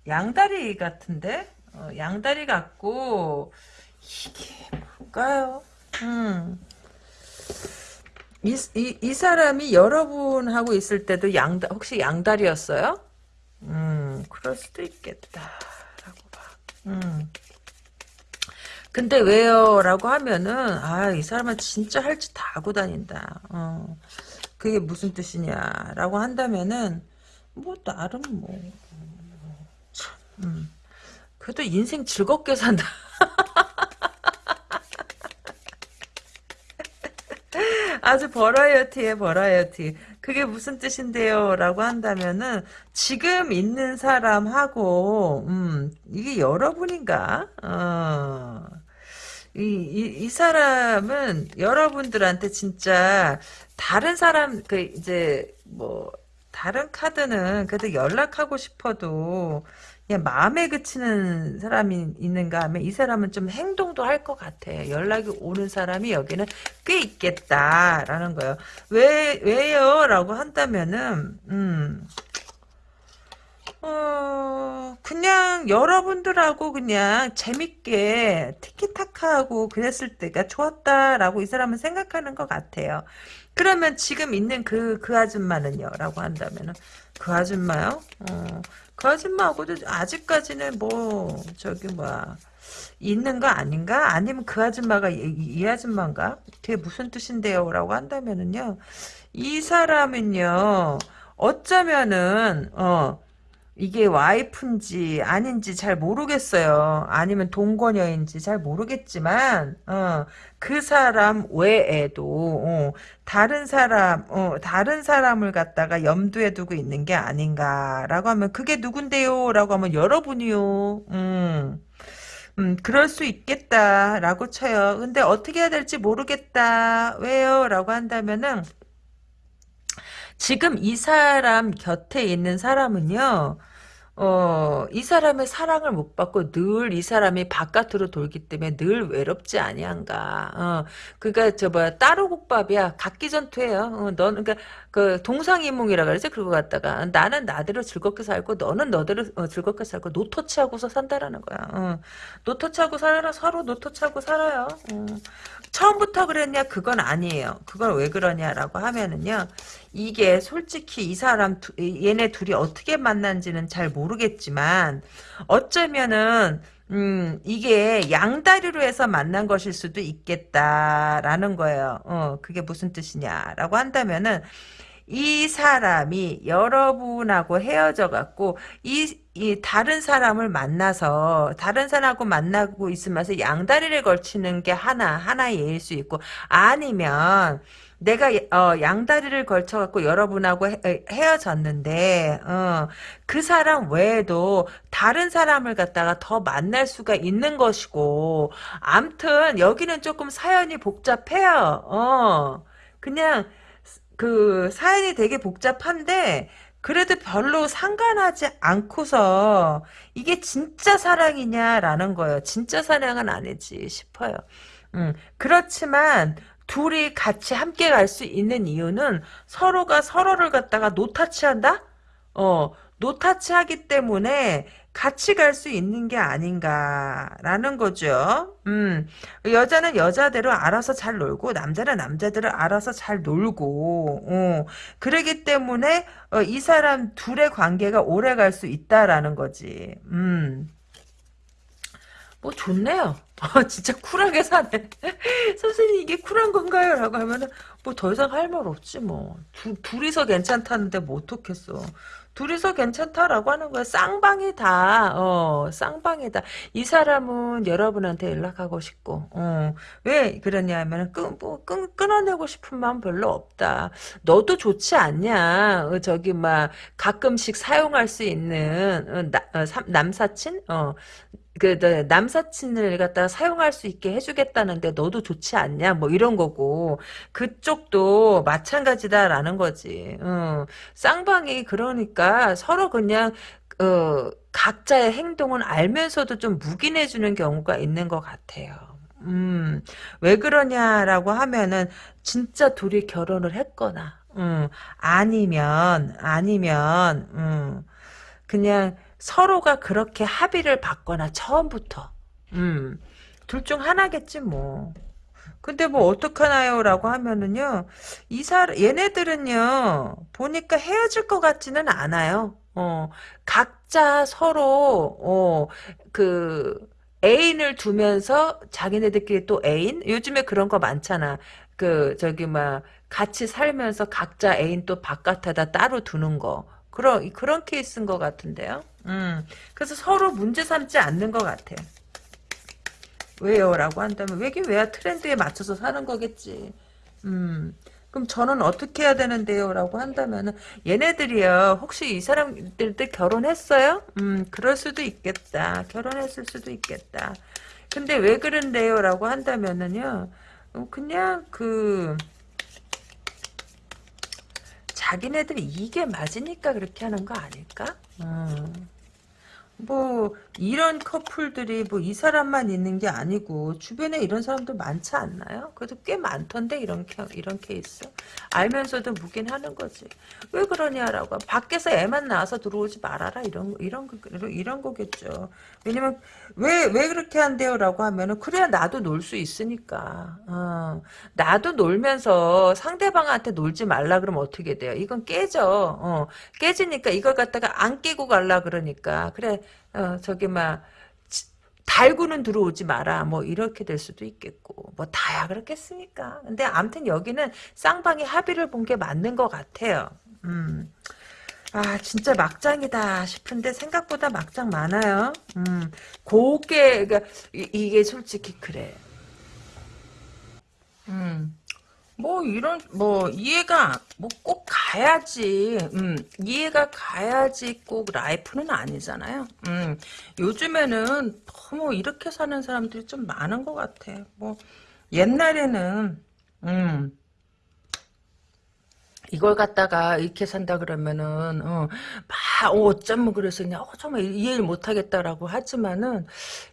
양다리 같은데? 어, 양다리 같고 이게 뭘까요? 음. 이, 이, 이 사람이 여러분하고 있을 때도 양다, 혹시 양다리였어요? 음, 그럴 수도 있겠다. 음. 근데 왜요? 라고 하면은, 아, 이 사람은 진짜 할 짓 다 하고 다닌다. 어. 그게 무슨 뜻이냐? 라고 한다면은, 뭐, 나름 뭐, 참, 음. 그래도 인생 즐겁게 산다. 아주 버라이어티에 버라이어티. 그게 무슨 뜻인데요? 라고 한다면은, 지금 있는 사람하고, 음, 이게 여러분인가? 어. 이, 이, 이 사람은 여러분들한테 진짜 다른 사람, 그, 이제, 뭐, 다른 카드는 그래도 연락하고 싶어도 그냥 마음에 그치는 사람이 있는가 하면 이 사람은 좀 행동도 할 것 같아. 연락이 오는 사람이 여기는 꽤 있겠다라는 거예요. 왜, 왜요? 라고 한다면은, 음, 어, 그냥 여러분들하고 그냥 재밌게 티키타카하고 그랬을 때가 좋았다라고 이 사람은 생각하는 것 같아요. 그러면 지금 있는 그, 그 아줌마는요? 라고 한다면은, 그 아줌마요? 어, 그 아줌마하고도 아직까지는 뭐, 저기, 뭐야, 있는 거 아닌가? 아니면 그 아줌마가 이, 이 아줌마인가? 그게 무슨 뜻인데요? 라고 한다면은요, 이 사람은요, 어쩌면은, 어, 이게 와이프인지 아닌지 잘 모르겠어요. 아니면 동거녀인지 잘 모르겠지만 어, 그 사람 외에도 어, 다른 사람 어, 다른 사람을 갖다가 염두에 두고 있는 게 아닌가라고 하면 그게 누군데요? 라고 하면 여러분이요. 음. 음, 그럴 수 있겠다라고 쳐요. 근데 어떻게 해야 될지 모르겠다. 왜요? 라고 한다면은 지금 이 사람 곁에 있는 사람은요, 어, 이 사람의 사랑을 못 받고 늘 이 사람이 바깥으로 돌기 때문에 늘 외롭지 아니한가. 어, 그니까 저 뭐야 따로 국밥이야. 각기 전투예요. 어, 너는 그러니까 그 동상이몽이라 그러지. 그러고 갔다가 나는 나대로 즐겁게 살고 너는 너대로 어, 즐겁게 살고 노토치하고서 산다라는 거야. 어, 노토치하고 살아 서로 노토치하고 살아요. 어. 처음부터 그랬냐? 그건 아니에요. 그걸 왜 그러냐라고 하면은요. 이게 솔직히 이 사람 두, 얘네 둘이 어떻게 만난지는 잘 모르겠지만 어쩌면은 음, 이게 양다리로 해서 만난 것일 수도 있겠다라는 거예요. 어, 그게 무슨 뜻이냐라고 한다면은 이 사람이 여러분하고 헤어져 갖고 이, 이 다른 사람을 만나서 다른 사람하고 만나고 있으면서 양다리를 걸치는 게 하나 하나의 예일 수 있고 아니면 내가 어, 양다리를 걸쳐 갖고 여러분하고 헤, 어졌는데 어, 그 사람 외에도 다른 사람을 갖다가 더 만날 수가 있는 것이고 암튼 여기는 조금 사연이 복잡해요. 어, 그냥 그 사연이 되게 복잡한데 그래도 별로 상관하지 않고서 이게 진짜 사랑이냐라는 거예요. 진짜 사랑은 아니지 싶어요. 음, 그렇지만 둘이 같이 함께 갈 수 있는 이유는 서로가 서로를 갖다가 노타치한다? 어, 노타치하기 때문에 같이 갈 수 있는 게 아닌가라는 거죠. 음, 여자는 여자대로 알아서 잘 놀고 남자는 남자대로 알아서 잘 놀고 어, 그러기 때문에 어, 이 사람 둘의 관계가 오래 갈 수 있다라는 거지. 음. 뭐 좋네요. 어, 진짜 쿨하게 사네. 선생님 이게 쿨한 건가요? 라고 하면은 뭐 더 이상 할 말 없지 뭐. 두, 둘이서 괜찮다는데 뭐 어떻겠어. 둘이서 괜찮다라고 하는 거야. 쌍방이다. 어, 쌍방이다. 이 사람은 여러분한테 연락하고 싶고, 어, 왜 그러냐 면 끈, 뭐, 끈, 끊어내고 싶은 마음 별로 없다. 너도 좋지 않냐. 어, 저기, 막, 가끔씩 사용할 수 있는, 어, 나, 어, 남사친? 어, 그 남사친을 갖다 사용할 수 있게 해주겠다는데 너도 좋지 않냐? 뭐 이런 거고. 그쪽도 마찬가지다라는 거지. 어, 쌍방이 그러니까 서로 그냥 어, 각자의 행동은 알면서도 좀 묵인해주는 경우가 있는 것 같아요. 음, 왜 그러냐라고 하면은 진짜 둘이 결혼을 했거나 음, 아니면 아니면 음, 그냥 서로가 그렇게 합의를 받거나 처음부터 음, 둘 중 하나겠지 뭐. 근데 뭐 어떡하나요? 라고 하면은요. 이 사람 얘네들은요. 보니까 헤어질 것 같지는 않아요. 어. 각자 서로 어, 그 애인을 두면서 자기네들끼리 또 애인? 요즘에 그런 거 많잖아. 그 저기 막 같이 살면서 각자 애인 또 바깥에다 따로 두는 거. 그런 그런 케이스인 것 같은데요. 음, 그래서 서로 문제 삼지 않는 것 같아. 왜요? 라고 한다면 왜긴 왜야 트렌드에 맞춰서 사는 거겠지. 음, 그럼 저는 어떻게 해야 되는데요? 라고 한다면은 얘네들이요. 혹시 이 사람들도 결혼했어요? 음 그럴 수도 있겠다. 결혼했을 수도 있겠다. 근데 왜 그런데요? 라고 한다면은요. 어, 그냥 그 자기네들이 이게 맞으니까 그렇게 하는 거 아닐까? 음. 뭐 이런 커플들이 뭐 이 사람만 있는 게 아니고 주변에 이런 사람들 많지 않나요? 그래도 꽤 많던데 이런 케, 이런 케이스? 알면서도 묵인 하는 거지. 왜 그러냐라고. 밖에서 애만 나와서 들어오지 말아라. 이런 이런, 이런 거겠죠. 왜냐면 왜 왜 그렇게 한대요라고 하면은 그래야 나도 놀 수 있으니까. 어, 나도 놀면서 상대방한테 놀지 말라 그러면 어떻게 돼요? 이건 깨져. 어, 깨지니까 이걸 갖다가 안 깨고 갈라 그러니까. 그래 어, 저기 막 달구는 들어오지 마라 뭐 이렇게 될 수도 있겠고 뭐 다야 그렇겠습니까 근데 아무튼 여기는 쌍방이 합의를 본 게 맞는 것 같아요 음. 아 진짜 막장이다 싶은데 생각보다 막장 많아요 음. 곱게 그러니까 이, 이게 솔직히 그래 음. 뭐 이런 뭐 이해가 뭐 꼭 가야지. 음 이해가 가야지 꼭 라이프는 아니잖아요. 음 요즘에는 너무 이렇게 사는 사람들이 좀 많은 것 같아. 뭐 옛날에는 음 이걸 갖다가 이렇게 산다 그러면은 어, 막 어, 어쩌면 그래서 그냥 어, 정말 이해를 못하겠다라고 하지만은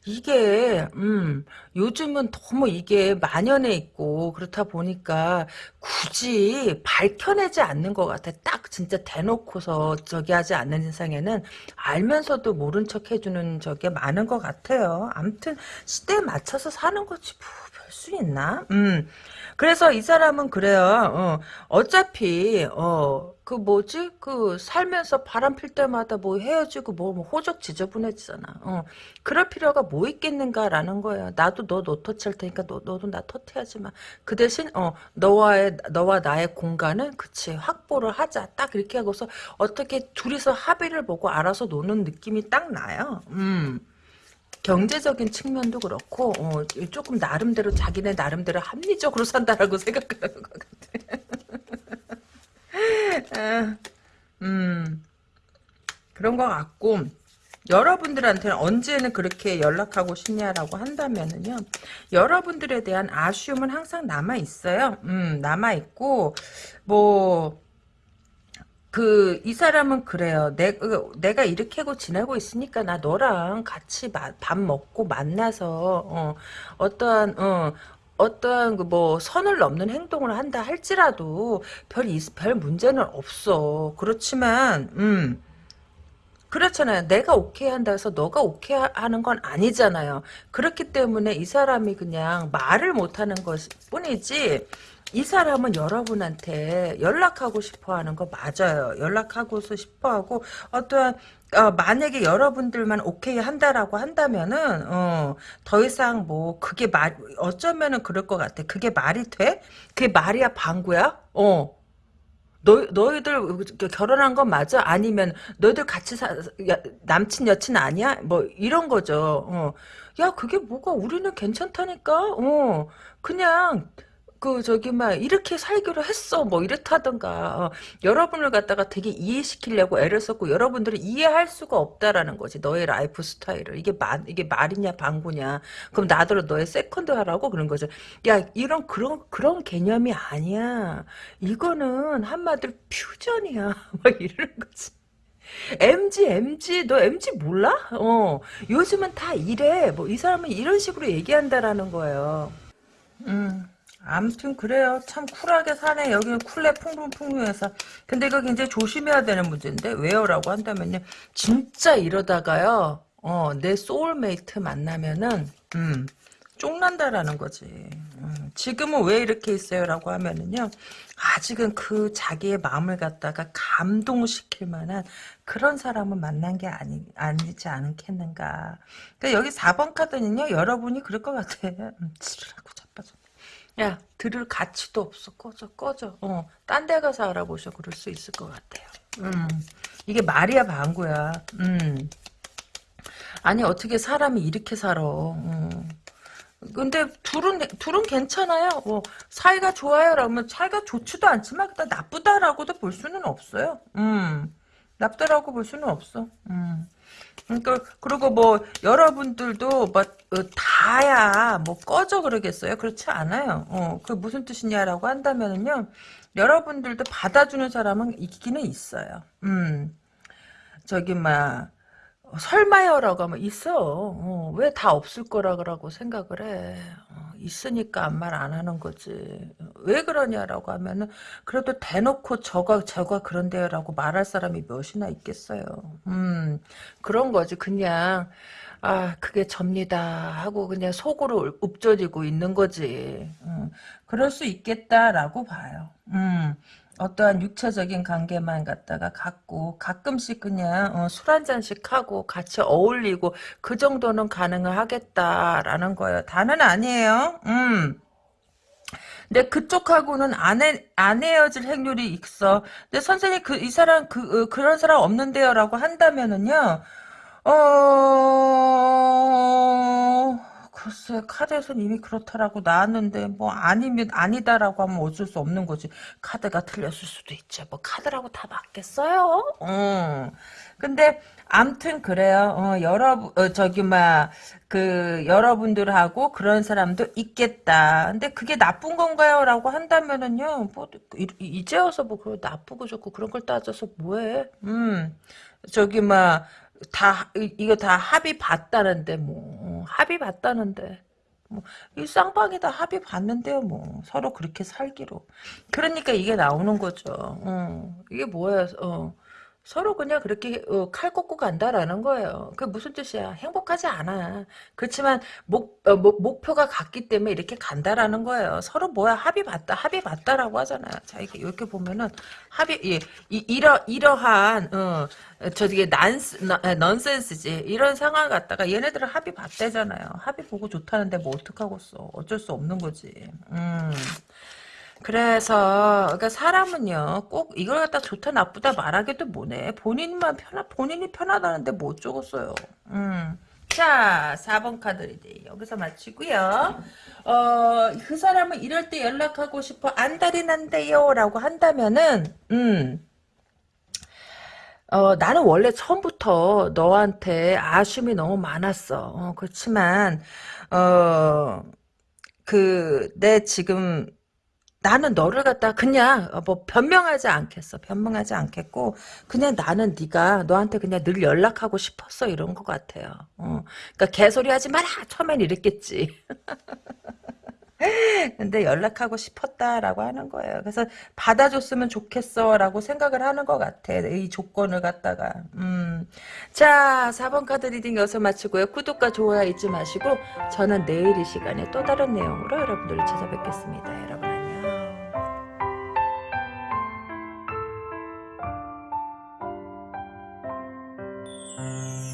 이게 음, 요즘은 너무 이게 만연해 있고 그렇다 보니까 굳이 밝혀내지 않는 것 같아. 딱 진짜 대놓고서 저기 하지 않는 이상에는 알면서도 모른 척 해주는 저게 많은 것 같아요. 아무튼 시대에 맞춰서 사는 거지 뭐 별수 있나? 음. 그래서 이 사람은 그래요. 어, 차피 어, 그 뭐지? 그 살면서 바람 필 때마다 뭐 헤어지고 뭐, 뭐 호적 지저분해지잖아. 어, 그럴 필요가 뭐 있겠는가라는 거야. 나도 너 노터치할 테니까 너, 너도 나 터트하지 마. 그 대신 어, 너와의 너와 나의 공간은 그치 확보를 하자. 딱 이렇게 하고서 어떻게 둘이서 합의를 보고 알아서 노는 느낌이 딱 나요. 음. 경제적인 측면도 그렇고 어, 조금 나름대로 자기네 나름대로 합리적으로 산다라고 생각하는 것 같아. 아, 음 그런 것 같고 여러분들한테는 언제는 그렇게 연락하고 싶냐라고 한다면은요 여러분들에 대한 아쉬움은 항상 남아 있어요. 음 남아 있고 뭐 그, 이 사람은 그래요. 내, 내가 이렇게 하고 지내고 있으니까 나 너랑 같이 마, 밥 먹고 만나서, 어, 어떠한, 어, 어떠한 그 뭐 선을 넘는 행동을 한다 할지라도 별, 별 문제는 없어. 그렇지만, 음, 그렇잖아요. 내가 오케이 한다 해서 너가 오케이 하는 건 아니잖아요. 그렇기 때문에 이 사람이 그냥 말을 못하는 것 뿐이지, 이 사람은 여러분한테 연락하고 싶어 하는 거 맞아요. 연락하고서 싶어 하고, 어떠한, 어, 만약에 여러분들만 오케이 한다라고 한다면은, 어, 더 이상 뭐, 그게 말, 어쩌면은 그럴 것 같아. 그게 말이 돼? 그게 말이야, 방구야? 어. 너, 너희들 결혼한 건 맞아? 아니면 너희들 같이 사, 야, 남친 여친 아니야? 뭐 이런 거죠. 어. 야 그게 뭐가 우리는 괜찮다니까. 어. 그냥 그 저기 막 이렇게 살기로 했어 뭐 이렇다던가 어, 여러분을 갖다가 되게 이해시키려고 애를 썼고 여러분들은 이해할 수가 없다라는 거지 너의 라이프 스타일을 이게 말 이게 말이냐 방구냐 그럼 나더러 너의 세컨드 하라고 그런 거죠 야 이런 그런 그런 개념이 아니야 이거는 한마디로 퓨전이야 막 이러는 거지 MZ, MZ, 너 MZ 몰라? 어, 요즘은 다 이래. 뭐, 이 사람은 이런 식으로 얘기한다라는 거예요. 음. 아무튼 그래요. 참 쿨하게 사네. 여기는 쿨내 풍부풍부해서. 근데 이거 굉장히 조심해야 되는 문제인데 왜요? 라고 한다면요. 진짜 이러다가요. 어, 내 소울메이트 만나면은 음, 쫑난다라는 거지. 음, 지금은 왜 이렇게 있어요? 라고 하면은요. 아직은 그 자기의 마음을 갖다가 감동시킬 만한 그런 사람을 만난 게 아니, 아니지 않겠는가. 그러니까 여기 4번 카드는요. 여러분이 그럴 것 같아. 음, 지랄하고 자빠져. 야 들을 가치도 없어 꺼져 꺼져 어 딴 데 가서 알아보셔 그럴 수 있을 것 같아요 음 이게 말이야 방구야 음 아니 어떻게 사람이 이렇게 살아 음. 근데 둘은 둘은 괜찮아요. 뭐 사이가 좋아요. 라면 사이가 좋지도 않지만 일단 나쁘다라고도 볼 수는 없어요. 음. 나쁘다라고 볼 수는 없어. 음. 그러니까 그리고 뭐 여러분들도 뭐 어, 다야 뭐 꺼져 그러겠어요? 그렇지 않아요. 어, 그 무슨 뜻이냐라고 한다면은요. 여러분들도 받아주는 사람은 있기는 있어요. 음. 저기 막 설마요라고 하면 있어. 어, 왜 다 없을 거라고 생각을 해. 어, 있으니까 아무 말 안 하는 거지. 왜 그러냐라고 하면은 그래도 대놓고 저가 저가 그런데요라고 말할 사람이 몇이나 있겠어요. 음 그런 거지. 그냥 아 그게 접니다 하고 그냥 속으로 읊조리고 있는 거지. 음, 그럴 수 있겠다라고 봐요. 음. 어떠한 육체적인 관계만 갖다가 갖고 가끔씩 그냥 어, 술 한 잔씩 하고 같이 어울리고 그 정도는 가능을 하겠다라는 거예요. 다는 아니에요. 음. 근데 그쪽하고는 안, 해, 안 헤어질 행률이 있어. 근데 선생님 그 이 사람 그 어, 그런 사람 없는데요라고 한다면은요. 어 글쎄 카드에서는 이미 그렇다라고 나왔는데 뭐 아니면 아니다라고 하면 어쩔 수 없는 거지. 카드가 틀렸을 수도 있지. 뭐 카드라고 다 맞겠어요? 어. 근데 암튼 그래요. 어, 여러분 어, 저기 막 그 여러분들하고 그런 사람도 있겠다. 근데 그게 나쁜 건가요? 라고 한다면은요 뭐 이제 와서 뭐 나쁘고 좋고 그런 걸 따져서 뭐해? 음. 저기 막 다, 이거 다 합의 봤다는데, 뭐. 합의 봤다는데. 뭐, 이 쌍방이 다 합의 봤는데요, 뭐. 서로 그렇게 살기로. 그러니까 이게 나오는 거죠. 어, 이게 뭐야, 어. 서로 그냥 그렇게 어, 칼 꽂고 간다라는 거예요. 그 무슨 뜻이야? 행복하지 않아. 그렇지만 목, 어, 목 목표가 같기 때문에 이렇게 간다라는 거예요. 서로 뭐야 합의 봤다, 합의 봤다라고 하잖아요. 자 이렇게 이렇게 보면은 합의 예, 이, 이러 이러한 어, 저게 난스 넌센스지 이런 상황 갖다가 얘네들은 합의 봤대잖아요. 합의 보고 좋다는데 뭐 어떡하겠어. 어쩔 수 없는 거지. 음. 그래서 그러니까 사람은요 꼭 이걸 갖다 좋다 나쁘다 말하기도 뭐해 본인만 편하 본인이 편하다는데 뭐 어쩌겠어요. 음. 자 4번 카드 리딩 여기서 마치고요. 어, 그 사람은 이럴 때 연락하고 싶어 안달이 난대요 라고 한다면은 음. 어, 나는 원래 처음부터 너한테 아쉬움이 너무 많았어. 어, 그렇지만, 어, 그, 내 지금, 나는 너를 갖다 그냥 어, 뭐 변명하지 않겠어. 변명하지 않겠고 그냥 나는 네가 너한테 그냥 늘 연락하고 싶었어 이런 것 같아요. 어. 그러니까 개소리 하지 마라. 처음엔 이랬겠지. 근데 연락하고 싶었다라고 하는 거예요. 그래서 받아줬으면 좋겠어라고 생각을 하는 것 같아. 이 조건을 갖다가. 음. 자, 4번 카드 리딩 여기서 마치고요. 구독과 좋아요 잊지 마시고 저는 내일 이 시간에 또 다른 내용으로 여러분들을 찾아뵙겠습니다. 여러분.